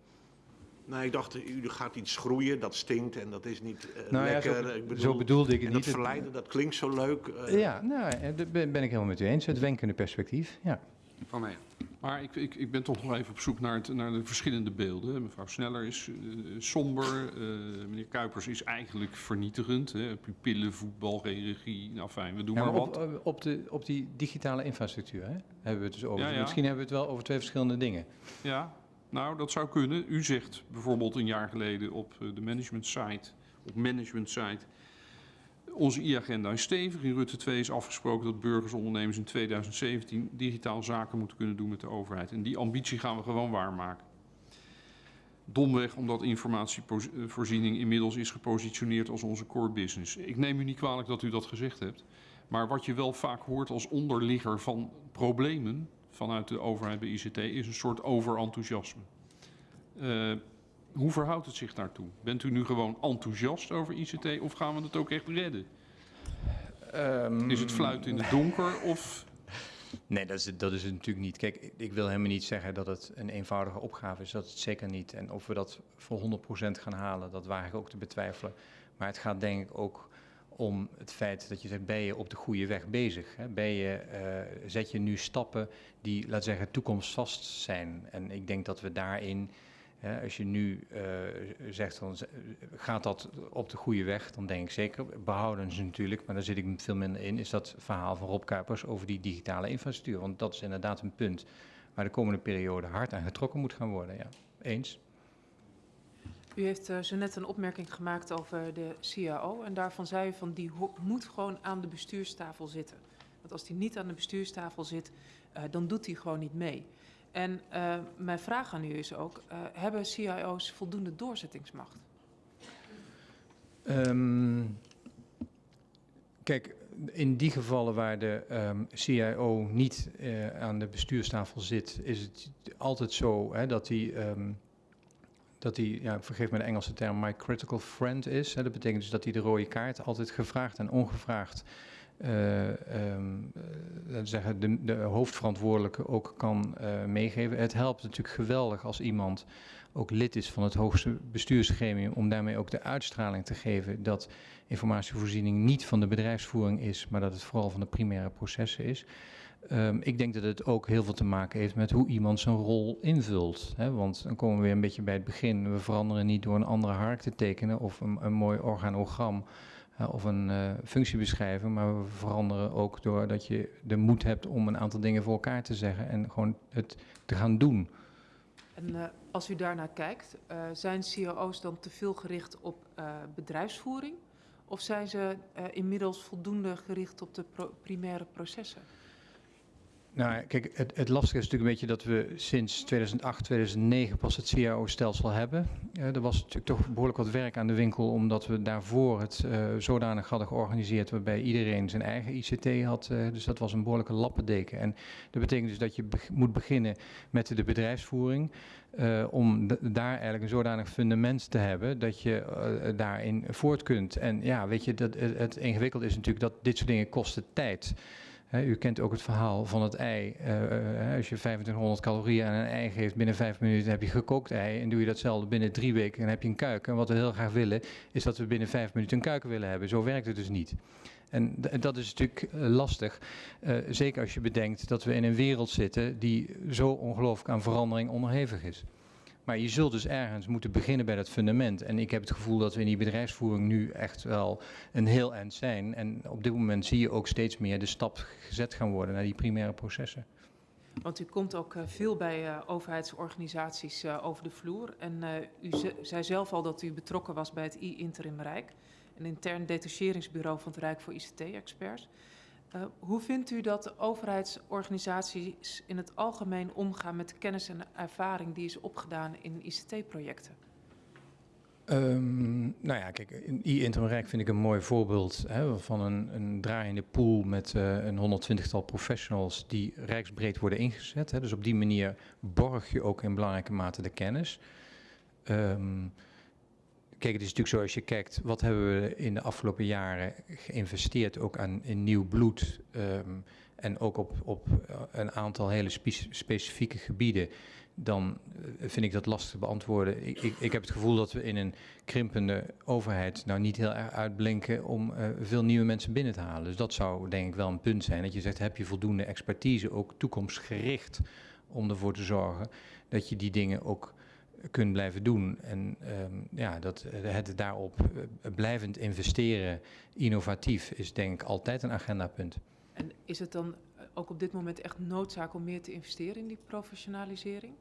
Nee, ik dacht, u gaat iets groeien, dat stinkt en dat is niet eh, Nou ja, lekker. zo, ik bedoel, zo bedoelde ik het en dat niet. Het- verleiden, dat klinkt zo leuk. eh, Ja, nou, eh, daar ben ben ik helemaal met u eens. Het wenkende perspectief, ja. Van mij. Maar ik, ik, ik ben toch nog even op zoek naar, het, naar de verschillende beelden. Mevrouw Sneller is somber. eh, meneer Kuipers is eigenlijk vernietigend. Hè. Pupillen, voetbal, geen regie. Nou fijn, we doen Ja, maar maar wat. op, op, de, op die digitale infrastructuur hè, hebben we het dus over. Ja, ja. Misschien hebben we het wel over twee verschillende dingen. Ja, nou, dat zou kunnen. U zegt bijvoorbeeld een jaar geleden op eh, de management site, op management site, onze e-agenda is stevig. In Rutte 2 is afgesproken dat burgers, ondernemers in 2017 digitaal zaken moeten kunnen doen met de overheid. En die ambitie gaan we gewoon waarmaken. Domweg omdat informatievoorziening inmiddels is gepositioneerd als onze core business. Ik neem u niet kwalijk dat u dat gezegd hebt. Maar wat je wel vaak hoort als onderligger van problemen vanuit de overheid bij ICT is een soort overenthousiasme. Eh, hoe verhoudt het zich daartoe? Bent u nu gewoon enthousiast over ICT of gaan we het ook echt redden? Is het fluit in het donker of... Nee, dat is, het- dat is het natuurlijk niet. Kijk, ik- ik wil helemaal niet zeggen dat het een eenvoudige opgave is. Dat is het zeker niet. En of we dat voor 100% gaan halen, dat waag ik ook te betwijfelen. Maar het gaat denk ik ook om het feit dat je zegt, ben je op de goede weg bezig? Ben je, eh, zet je nu stappen die, laat zeggen, toekomstvast zijn? En ik denk dat we daarin, als je nu eh, zegt, dan gaat dat op de goede weg? Dan denk ik zeker, behouden ze natuurlijk, maar daar zit ik veel minder in, is dat verhaal van Rob Kuipers over die digitale infrastructuur. Want dat is inderdaad een punt waar de komende periode hard aan getrokken moet gaan worden. Ja, eens. U heeft eh, zo net een opmerking gemaakt over de CAO. En daarvan zei u van die moet gewoon aan de bestuurstafel zitten. Want als die niet aan de bestuurstafel zit, eh, dan doet hij gewoon niet mee. En eh, mijn vraag aan u is ook, hebben CIO's voldoende doorzettingsmacht? Ehm, kijk, in die gevallen waar de ehm, CIO niet aan de bestuurstafel zit, is het altijd zo hè, dat hij, ehm, dat hij ja, vergeef me de Engelse term, my critical friend is. Hè. Dat betekent dus dat hij de rode kaart altijd gevraagd en ongevraagd eh, ehm, eh, zeggen, de, de hoofdverantwoordelijke ook kan eh, meegeven. Het helpt natuurlijk geweldig als iemand ook lid is van het hoogste bestuursgremium, om daarmee ook de uitstraling te geven dat informatievoorziening niet van de bedrijfsvoering is, maar dat het vooral van de primaire processen is. Ehm, ik denk dat het ook heel veel te maken heeft met hoe iemand zijn rol invult. Hè? Want dan komen we weer een beetje bij het begin. We veranderen niet door een andere hark te tekenen of een, een mooi organogram of een uh, functiebeschrijving, maar we veranderen ook doordat je de moed hebt om een aantal dingen voor elkaar te zeggen en gewoon het te gaan doen. En uh, als u daarnaar kijkt, zijn COO's dan te veel gericht op bedrijfsvoering? Of zijn ze inmiddels voldoende gericht op de primaire processen? Nou, kijk, het, het, lastige is natuurlijk een beetje dat we sinds 2008, 2009 pas het CAO-stelsel hebben. Er was natuurlijk toch behoorlijk wat werk aan de winkel, omdat we daarvoor het uh, zodanig hadden georganiseerd waarbij iedereen zijn eigen ICT had. Uh, dus dat was een behoorlijke lappendeken. En dat betekent dus dat je moet beginnen met de bedrijfsvoering. om daar eigenlijk een zodanig fundament te hebben dat je daarin voort kunt. En ja, weet je, dat, het, het ingewikkelde is natuurlijk dat dit soort dingen kosten tijd. U kent ook het verhaal van het ei. Uh, uh, als je 2500 calorieën aan een ei geeft, binnen vijf minuten heb je gekookt ei. En doe je datzelfde binnen drie weken, dan heb je een kuik. En wat we heel graag willen, is dat we binnen vijf minuten een kuik willen hebben. Zo werkt het dus niet. En dat is natuurlijk lastig. zeker als je bedenkt dat we in een wereld zitten die zo ongelooflijk aan verandering onderhevig is. Maar je zult dus ergens moeten beginnen bij dat fundament. En ik heb het gevoel dat we in die bedrijfsvoering nu echt wel een heel eind zijn. En op dit moment zie je ook steeds meer de stap gezet gaan worden naar die primaire processen. Want u komt ook uh, veel bij uh, overheidsorganisaties uh, over de vloer. En u zei zelf al dat u betrokken was bij het I-Interim Rijk, een intern detacheringsbureau van het Rijk voor ICT-experts. Uh, hoe vindt u dat de overheidsorganisaties in het algemeen omgaan met de kennis en ervaring die is opgedaan in ICT-projecten? Um, nou ja, kijk, i-Interreg vind ik een mooi voorbeeld hè, van een, een draaiende pool met uh, een 120-tal professionals die rijksbreed worden ingezet. Hè. Dus op die manier borg je ook in belangrijke mate de kennis. Um, Kijk, het is natuurlijk zo als je kijkt, wat hebben we in de afgelopen jaren geïnvesteerd ook aan in nieuw bloed um, en ook op, op een aantal hele spe specifieke gebieden, dan vind ik dat lastig te beantwoorden. Ik, ik, ik, heb het gevoel dat we in een krimpende overheid nou niet heel erg uitblinken om uh, veel nieuwe mensen binnen te halen. Dus dat zou denk ik wel een punt zijn. Dat je zegt, heb je voldoende expertise, ook toekomstgericht, om ervoor te zorgen dat je die dingen ook kunt blijven doen. En um, ja, dat, het daarop blijvend investeren, innovatief, is denk ik altijd een agendapunt. En is het dan ook op dit moment echt noodzaak om meer te investeren in die professionalisering?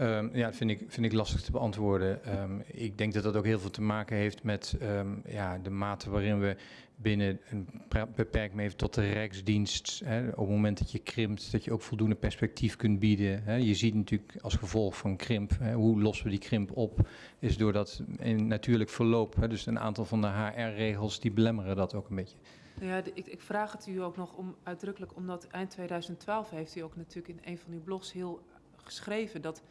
Um, ja, dat vind ik, vind ik lastig te beantwoorden. Um, ik denk dat dat ook heel veel te maken heeft met um, ja, de mate waarin we binnen een beperkt even tot de Rijksdienst, hè, op het moment dat je krimpt, dat je ook voldoende perspectief kunt bieden. Hè. Je ziet natuurlijk als gevolg van krimp, hè, hoe lossen we die krimp op, is door dat in natuurlijk verloop. Dus een aantal van de HR-regels die belemmeren dat ook een beetje. Ja, ik, ik, vraag het u ook nog om, uitdrukkelijk, omdat eind 2012 heeft u ook natuurlijk in een van uw blogs heel geschreven dat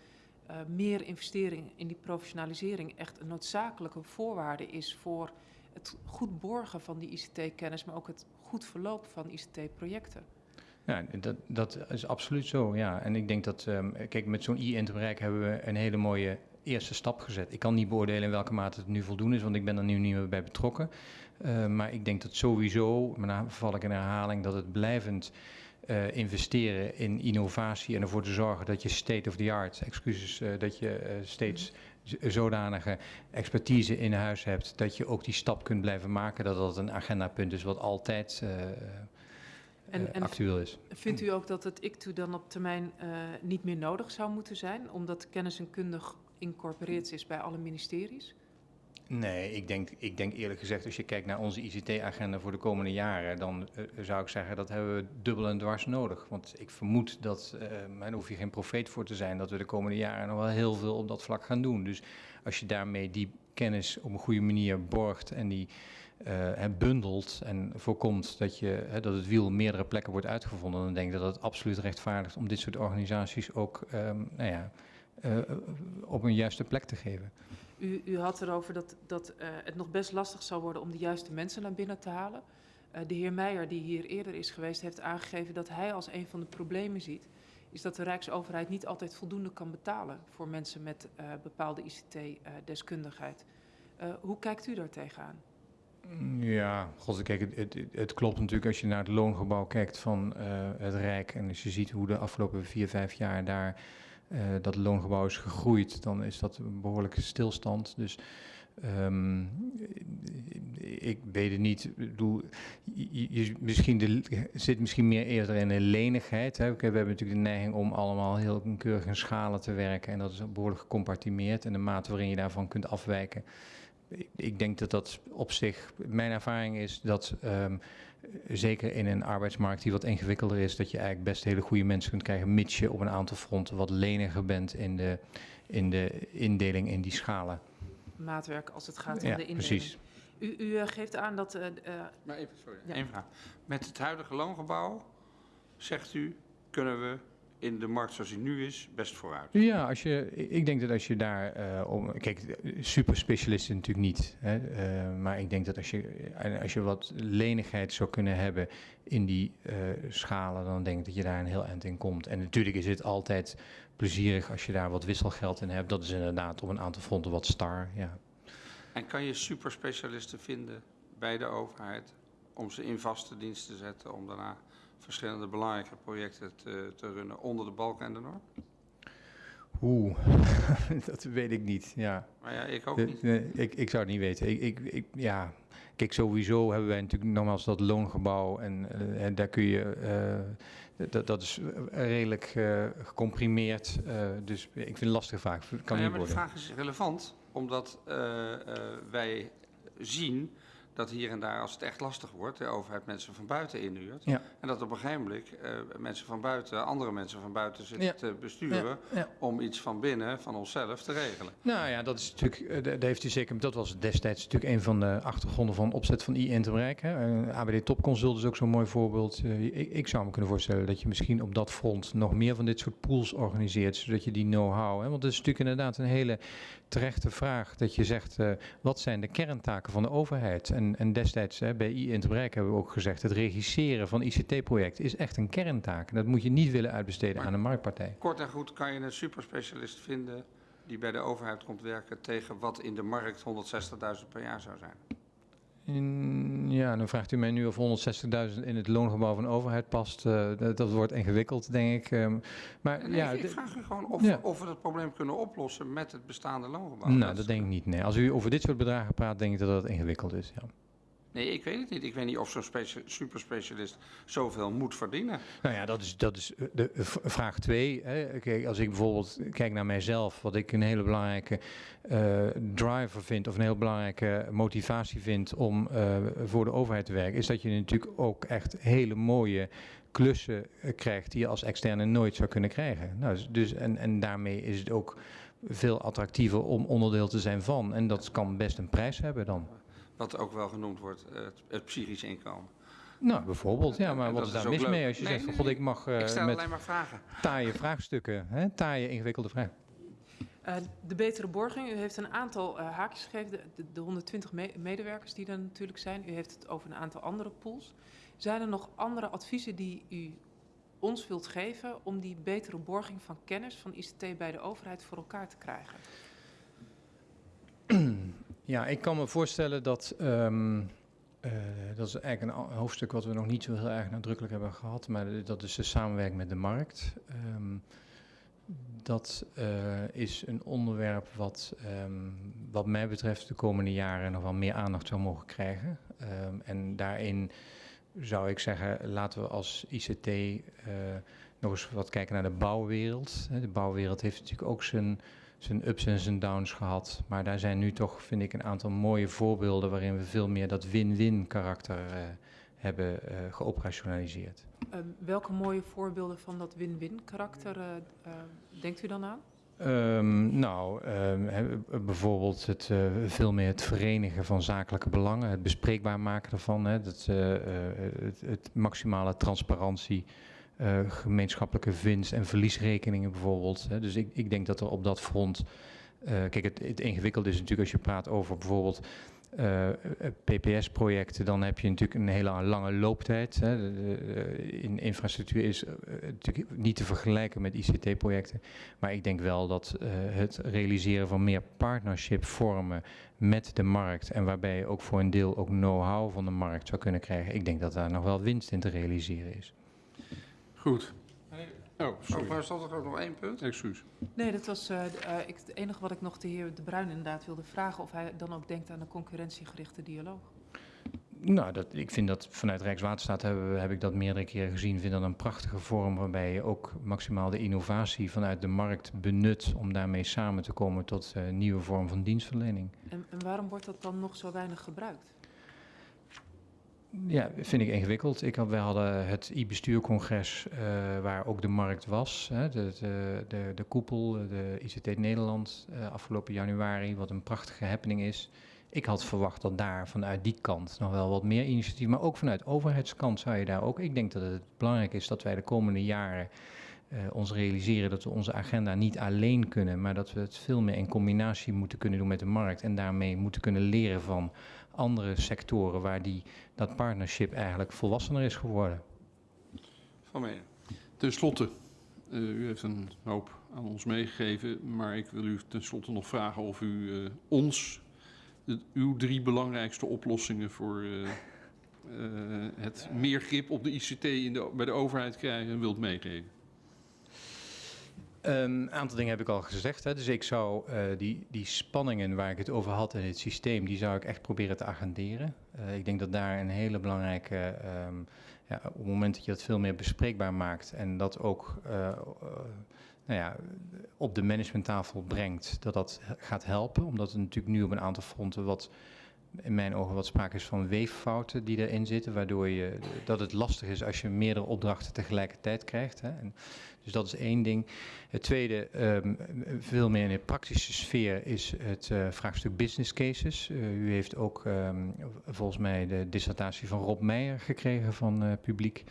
uh, meer investering in die professionalisering echt een noodzakelijke voorwaarde is voor het goed borgen van die ICT-kennis, maar ook het goed verloop van ICT-projecten. Ja, dat, dat is absoluut zo, ja. En ik denk dat, um, kijk, met zo'n i-interbereik hebben we een hele mooie eerste stap gezet. Ik kan niet beoordelen in welke mate het nu voldoende is, want ik ben er nu niet meer bij betrokken. Uh, maar ik denk dat sowieso, maar dan val ik in herhaling, dat het blijvend uh, investeren in innovatie en ervoor te zorgen dat je state of the art, excuses, uh, dat je uh, steeds zodanige expertise in huis hebt dat je ook die stap kunt blijven maken, dat dat een agendapunt is wat altijd en, en actueel is. Vindt u ook dat het ICTU dan op termijn niet meer nodig zou moeten zijn, omdat kennis en kunde geïncorporeerd is bij alle ministeries? Nee, ik denk, ik denk eerlijk gezegd, als je kijkt naar onze ICT-agenda voor de komende jaren, dan uh, zou ik zeggen dat hebben we dubbel en dwars nodig. Want ik vermoed dat, uh, daar hoef je geen profeet voor te zijn, dat we de komende jaren nog wel heel veel op dat vlak gaan doen. Dus als je daarmee die kennis op een goede manier borgt en die uh, bundelt en voorkomt dat, je, dat het wiel meerdere plekken wordt uitgevonden, dan denk ik dat het absoluut rechtvaardigt om dit soort organisaties ook um, nou ja, op een juiste plek te geven. U, u had erover dat, dat uh, het nog best lastig zou worden om de juiste mensen naar binnen te halen. Eh, de heer Meijer, die hier eerder is geweest, heeft aangegeven dat hij als een van de problemen ziet, is dat de Rijksoverheid niet altijd voldoende kan betalen voor mensen met eh, bepaalde ICT-deskundigheid. Eh, hoe kijkt u daar tegenaan? Ja, god, het, het, klopt natuurlijk als je naar het loongebouw kijkt van eh, het Rijk en als je ziet hoe de afgelopen vier, vijf jaar daar eh, dat loongebouw is gegroeid, dan is dat een behoorlijke stilstand. Dus ehm, ik weet het niet. Bedoel, je, misschien zit misschien meer eerder in de lenigheid. We hebben natuurlijk de neiging om allemaal heel keurig in schalen te werken en dat is behoorlijk gecompartimeerd en de mate waarin je daarvan kunt afwijken. Ik- Ik denk dat dat op zich, mijn ervaring is dat ehm, zeker in een arbeidsmarkt die wat ingewikkelder is, dat je eigenlijk best hele goede mensen kunt krijgen, mits je op een aantal fronten wat leniger bent in de, in de indeling in die schalen. Maatwerk als het gaat om Ja, de indeling. precies. U, u eh, geeft aan dat eh, eh, Maar even, sorry, Ja. één vraag. Met het huidige loongebouw, zegt u, kunnen we in de markt zoals die nu is, best vooruit. Ja, als je, ik denk dat als je daar eh, om. Kijk, super specialisten natuurlijk niet. Hè, eh, maar ik denk dat als je, als je wat lenigheid zou kunnen hebben in die eh, schalen, dan denk ik dat je daar een heel eind in komt. En natuurlijk is het altijd plezierig als je daar wat wisselgeld in hebt. Dat is inderdaad op een aantal fronten wat star. Ja. En kan je superspecialisten vinden bij de overheid om ze in vaste dienst te zetten, om daarna verschillende belangrijke projecten te, te runnen onder de balken en de norm? Oeh, *laughs* dat weet ik niet. Ja. Maar ja, ik ook Eh, niet. nee, ik, ik zou het niet weten. Ik, ik, ik, ja, kijk, sowieso hebben wij natuurlijk nogmaals dat loongebouw en, eh, en daar kun je, eh, dat, dat is redelijk gecomprimeerd. dus ik vind het een lastige vraag. Kan Nou ja, niet maar de worden. vraag is relevant, omdat wij zien dat hier en daar, als het echt lastig wordt, de overheid mensen van buiten inhuurt. Ja. En dat op een gegeven moment eh, mensen van buiten, andere mensen van buiten zitten Ja. te besturen ja. om iets van binnen, van onszelf, te regelen. Nou ja, dat is natuurlijk, eh, daar heeft u zeker, dat was destijds natuurlijk een van de achtergronden van opzet van I Interbereik. Hè. Eh, ABD Topconsult is ook zo'n mooi voorbeeld. Ik, ik zou me kunnen voorstellen dat je misschien op dat front nog meer van dit soort pools organiseert, zodat je die know-how, want dat is natuurlijk inderdaad een hele terechte vraag, dat je zegt, wat zijn de kerntaken van de overheid? En, en destijds hè, bij I Interbereik hebben we ook gezegd, het regisseren van ICT-projecten is echt een kerntaak. En dat moet je niet willen uitbesteden Maar- aan een marktpartij. Kort en goed kan je een superspecialist vinden die bij de overheid komt werken tegen wat in de markt 160.000 per jaar zou zijn. In- ja, dan vraagt u mij nu of 160.000 in het loongebouw van de overheid past. Eh, dat, dat wordt ingewikkeld, denk ik. Ehm, maar Nee, ja, ik, vraag u gewoon of, Ja. of we het probleem kunnen oplossen met het bestaande loongebouw. nou, is- dat denk ik niet. Nee. Als u over dit soort bedragen praat, denk ik dat dat ingewikkeld is. Ja. Nee, ik weet het niet. Ik weet niet of zo'n specia- superspecialist zoveel moet verdienen. Nou ja, dat is, dat is eh, de v- vraag twee. Hè. Kijk, als ik bijvoorbeeld kijk naar mijzelf, wat ik een hele belangrijke eh, driver vind, of een heel belangrijke motivatie vind om eh, voor de overheid te werken, is dat je natuurlijk ook echt hele mooie klussen eh, krijgt die je als externe nooit zou kunnen krijgen. Nou, dus, dus, en, en daarmee is het ook veel attractiever om onderdeel te zijn van. En dat kan best een prijs hebben dan. Wat ook wel genoemd wordt, eh, het, het psychisch inkomen. Nou, bijvoorbeeld. Ja, maar En wat is is daar mis leuk. mee als je Nee, zegt van nee, god, ik mag eh, ik stel met alleen maar vragen. taaie vraagstukken, hè? taaie ingewikkelde vragen. Eh, de betere borging, u heeft een aantal eh, haakjes gegeven, de, de, de 120 me- medewerkers die er natuurlijk zijn. U heeft het over een aantal andere pools. Zijn er nog andere adviezen die u ons wilt geven om die betere borging van kennis van ICT bij de overheid voor elkaar te krijgen? *clears throat* Ja, ik kan me voorstellen dat. ehm, eh, dat is eigenlijk een hoofdstuk wat we nog niet zo heel erg nadrukkelijk hebben gehad, maar dat is de samenwerking met de markt. Ehm, dat eh, is een onderwerp wat, ehm, wat mij betreft, de komende jaren nog wel meer aandacht zou mogen krijgen. En daarin zou ik zeggen, laten we als ICT eh, nog eens wat kijken naar de bouwwereld. De bouwwereld heeft natuurlijk ook zijn zijn ups en zijn downs gehad. Maar daar zijn nu toch, vind ik, een aantal mooie voorbeelden waarin we veel meer dat win-win karakter eh, hebben eh, geoperationaliseerd. Eh, welke mooie voorbeelden van dat win-win karakter eh, denkt u dan aan? Ehm, nou, ehm, bijvoorbeeld het, veel meer het verenigen van zakelijke belangen, het bespreekbaar maken daarvan, hè, dat, het, het maximale transparantie, eh, gemeenschappelijke winst- en verliesrekeningen bijvoorbeeld. Hè. Dus ik, ik denk dat er op dat front, eh, kijk, het, het ingewikkelde is natuurlijk als je praat over bijvoorbeeld eh, PPS-projecten, dan heb je natuurlijk een hele lange looptijd. Hè. In infrastructuur is natuurlijk niet te vergelijken met ICT-projecten. Maar ik denk wel dat het realiseren van meer partnership vormen met de markt en waarbij je ook voor een deel ook know-how van de markt zou kunnen krijgen. Ik denk dat daar nog wel winst in te realiseren is. Goed. Oh, Oh, sorry. maar stond er ook nog één punt? Excuus. Nee, dat was eh, eh, ik, het enige wat ik nog de heer De Bruin inderdaad wilde vragen... of hij dan ook denkt aan een concurrentiegerichte dialoog. Nou, dat, ik vind dat vanuit Rijkswaterstaat hebben, we- heb ik dat meerdere keren gezien. Ik vind dat een prachtige vorm waarbij je ook maximaal de innovatie vanuit de markt benut om daarmee samen te komen tot een nieuwe vorm van dienstverlening. En, en waarom wordt dat dan nog zo weinig gebruikt? Ja, vind ik ingewikkeld. Ik had, wij hadden het e-bestuurcongres eh, waar ook de markt was. Hè, de, de, de, de koepel, de ICT Nederland, eh, afgelopen januari, wat een prachtige happening is. Ik had verwacht dat daar vanuit die kant nog wel wat meer initiatief, maar ook vanuit overheidskant zou je daar ook. Ik denk dat het belangrijk is dat wij de komende jaren eh, ons realiseren dat we onze agenda niet alleen kunnen, maar dat we het veel meer in combinatie moeten kunnen doen met de markt en daarmee moeten kunnen leren van andere sectoren waar die, dat partnership eigenlijk volwassener is geworden. Van Menen. Ten slotte, eh, u heeft een hoop aan ons meegegeven, maar ik wil u tenslotte nog vragen of u eh, ons uw drie belangrijkste oplossingen voor eh, het meer grip op de ICT in de, bij de overheid krijgen wilt meegeven. Een aantal dingen heb ik al gezegd. Hè. Dus ik zou eh, die, die spanningen waar ik het over had in het systeem, die zou ik echt proberen te agenderen. Eh, ik denk dat daar een hele belangrijke, ehm, ja, op het moment dat je dat veel meer bespreekbaar maakt en dat ook eh, nou ja, op de managementtafel brengt, dat dat gaat helpen. Omdat er natuurlijk nu op een aantal fronten wat, in mijn ogen wat sprake is van weeffouten die erin zitten, waardoor je, dat het lastig is als je meerdere opdrachten tegelijkertijd krijgt. Hè. En, dus dat is één ding. Het tweede, ehm, veel meer in de praktische sfeer, is het eh, vraagstuk business cases. Eh, u heeft ook ehm, volgens mij de dissertatie van Rob Meijer gekregen van eh, publiek.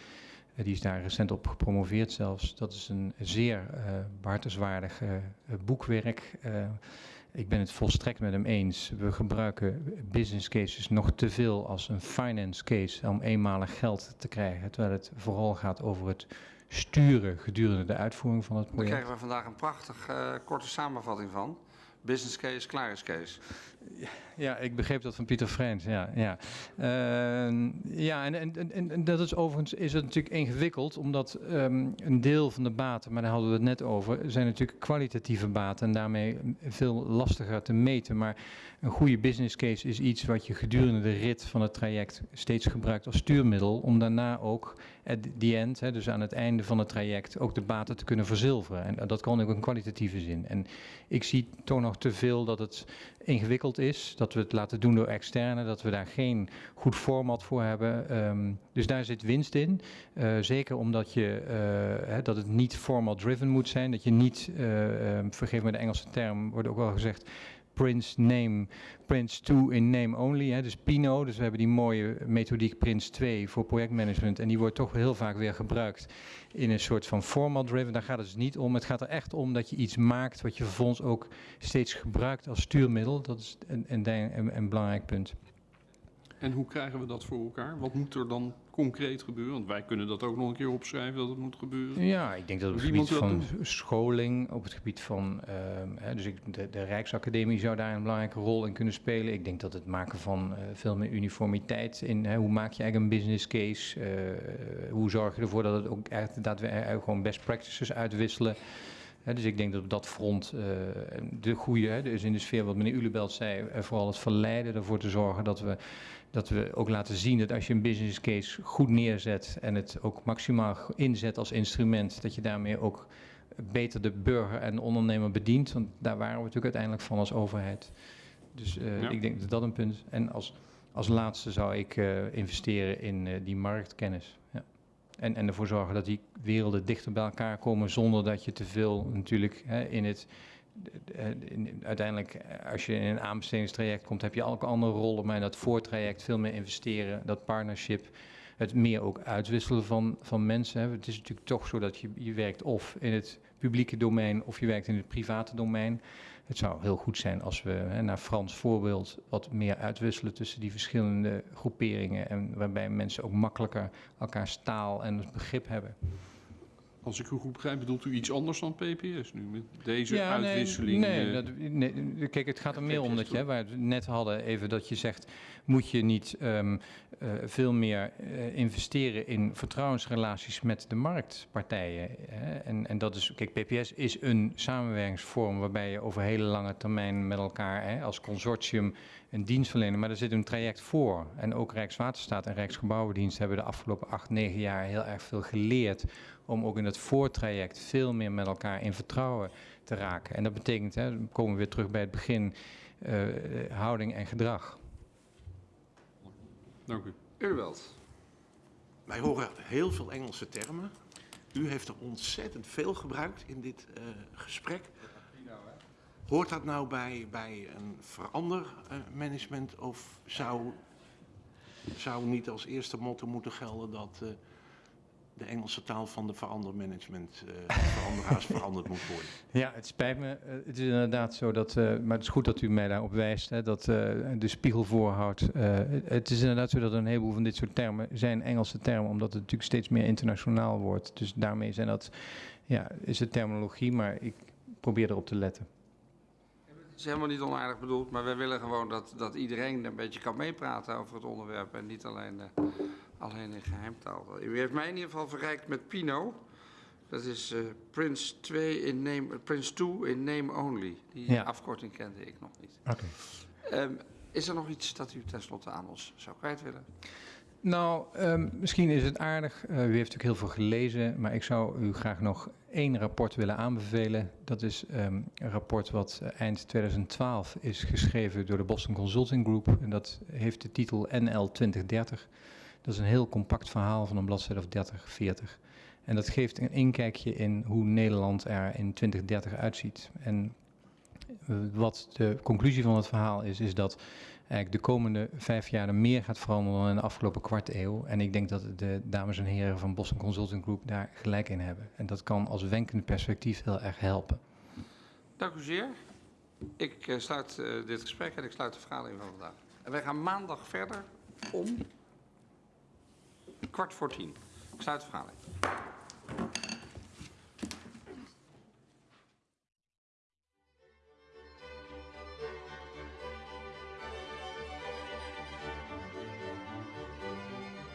Die is daar recent op gepromoveerd zelfs. Dat is een zeer eh behartenswaardig eh, eh, boekwerk. Ik ben het volstrekt met hem eens. We gebruiken business cases nog te veel als een finance case om eenmalig geld te krijgen. Terwijl het vooral gaat over het sturen gedurende de uitvoering van het Daar project. krijgen we vandaag een prachtig eh, korte samenvatting van. Business case, klaar is case. Ja, ik begreep dat van Pieter Frens. Ja, ja. Ehm, ja en, en, en, en dat is overigens is het natuurlijk ingewikkeld, omdat ehm, een deel van de baten, maar daar hadden we het net over, zijn natuurlijk kwalitatieve baten en daarmee veel lastiger te meten. Maar een goede business case is iets wat je gedurende de rit van het traject steeds gebruikt als stuurmiddel, om daarna ook at the end, hè, dus aan het einde van het traject, ook de baten te kunnen verzilveren. En dat kan ook in kwalitatieve zin. En ik zie toch nog te veel dat het ingewikkeld is, dat we het laten doen door externen, dat we daar geen goed format voor hebben. Ehm, dus daar zit winst in. Eh, zeker omdat je, eh, hè, dat het niet format-driven moet zijn, dat je niet, eh, ehm, vergeef me de Engelse term, wordt ook wel gezegd, Prince name, Prince 2 in name only, hè, dus Pino. Dus we hebben die mooie methodiek Prince 2 voor projectmanagement en die wordt toch heel vaak weer gebruikt in een soort van format-driven. Daar gaat het dus niet om. Het gaat er echt om dat je iets maakt wat je vervolgens ook steeds gebruikt als stuurmiddel. Dat is een, een belangrijk punt. En hoe krijgen we dat voor elkaar? Wat moet er dan concreet gebeuren? Want wij kunnen dat ook nog een keer opschrijven dat het moet gebeuren. Ja, ik denk dat op het gebied dat van scholing, op het gebied van, ehm, hè, dus ik, de, de Rijksacademie zou daar een belangrijke rol in kunnen spelen. Ik denk dat het maken van eh, veel meer uniformiteit in, hè, hoe maak je eigenlijk een business case, eh, hoe zorg je ervoor dat het ook echt daadwerkelijk gewoon best practices uitwisselen. Dus ik denk dat op dat front eh, de goede, dus in de sfeer wat meneer Ulebelt zei, eh, vooral het verleiden ervoor te zorgen dat we, dat we ook laten zien dat als je een business case goed neerzet en het ook maximaal inzet als instrument, dat je daarmee ook beter de burger en de ondernemer bedient. Want daar waren we natuurlijk uiteindelijk van als overheid. Dus eh, Ja. ik denk dat dat een punt is. En als, als laatste zou ik eh, investeren in eh, die marktkennis. Ja. En, en ervoor zorgen dat die werelden dichter bij elkaar komen zonder dat je te veel natuurlijk hè, in het. Eh, in- uiteindelijk, eh, als je in een aanbestedingstraject komt, heb je elke andere rollen, maar in dat voortraject veel meer investeren, dat partnership, het meer ook uitwisselen van, van mensen. Het is natuurlijk toch zo dat je, je werkt of in het publieke domein of je werkt in het private domein. Het zou heel goed zijn als we, hè, naar Frans voorbeeld, wat meer uitwisselen tussen die verschillende groeperingen. En waarbij mensen ook makkelijker elkaars taal en begrip hebben. Als ik u goed begrijp, bedoelt u iets anders dan PPS nu? Met deze nee, uitwisseling? Nee, eh, dat, nee, kijk, het gaat er meer om dat je, waar we het net hadden, even dat je zegt, moet je niet ehm, eh, veel meer eh, investeren in vertrouwensrelaties met de marktpartijen? Hè? En, en dat is, kijk, PPS is een samenwerkingsvorm waarbij je over hele lange termijn met elkaar hè, als consortium een dienst verlenen, maar er zit een traject voor. En ook Rijkswaterstaat en Rijksgebouwendienst hebben de afgelopen acht, negen jaar heel erg veel geleerd om ook in het voortraject veel meer met elkaar in vertrouwen te raken. En dat betekent, hè, dan komen we weer terug bij het begin, eh, houding en gedrag. Dank u. Urwald. Wij horen heel veel Engelse termen. U heeft er ontzettend veel gebruikt in dit eh, gesprek. Hoort dat nou bij, bij een verandermanagement of zou, zou niet als eerste motto moeten gelden dat eh, de Engelse taal van de verandermanagement, eh veranderaars *laughs* veranderd moet worden? Ja, het spijt me. Eh, het is inderdaad zo dat, eh, maar het is goed dat u mij daarop wijst, hè, dat eh, de spiegel voorhoudt. Eh, het- is inderdaad zo dat een heleboel van dit soort termen zijn Engelse termen, omdat het natuurlijk steeds meer internationaal wordt. Dus daarmee zijn dat, ja, is het terminologie, maar ik probeer erop te letten. Het is helemaal niet onaardig bedoeld, maar wij willen gewoon dat, dat iedereen een beetje kan meepraten over het onderwerp en niet alleen, eh, alleen in geheimtaal. U heeft mij in ieder geval verrijkt met Pino. Dat is eh, Prince 2 in name, Prince 2 in name only. Die Ja. afkorting kende ik nog niet. Oké. Ehm, is er nog iets dat u tenslotte aan ons zou kwijt willen? Nou, ehm, misschien is het aardig. eh, u heeft natuurlijk heel veel gelezen, maar ik zou u graag nog één rapport willen aanbevelen. Dat is ehm, een rapport wat eh, eind 2012 is geschreven door de Boston Consulting Group. En dat heeft de titel NL 2030. Dat is een heel compact verhaal van een bladzijde of 30, 40. En dat geeft een inkijkje in hoe Nederland er in 2030 uitziet. En wat de conclusie van het verhaal is, is dat eigenlijk de komende vijf jaar er meer gaat veranderen dan in de afgelopen kwart eeuw. En ik denk dat de dames en heren van Boston Consulting Group daar gelijk in hebben. En dat kan als wenkend perspectief heel erg helpen. Dank u zeer. Ik eh, sluit eh, dit gesprek en ik sluit de vergadering van vandaag. En wij gaan maandag verder om kwart voor tien. Ik sluit de vergadering.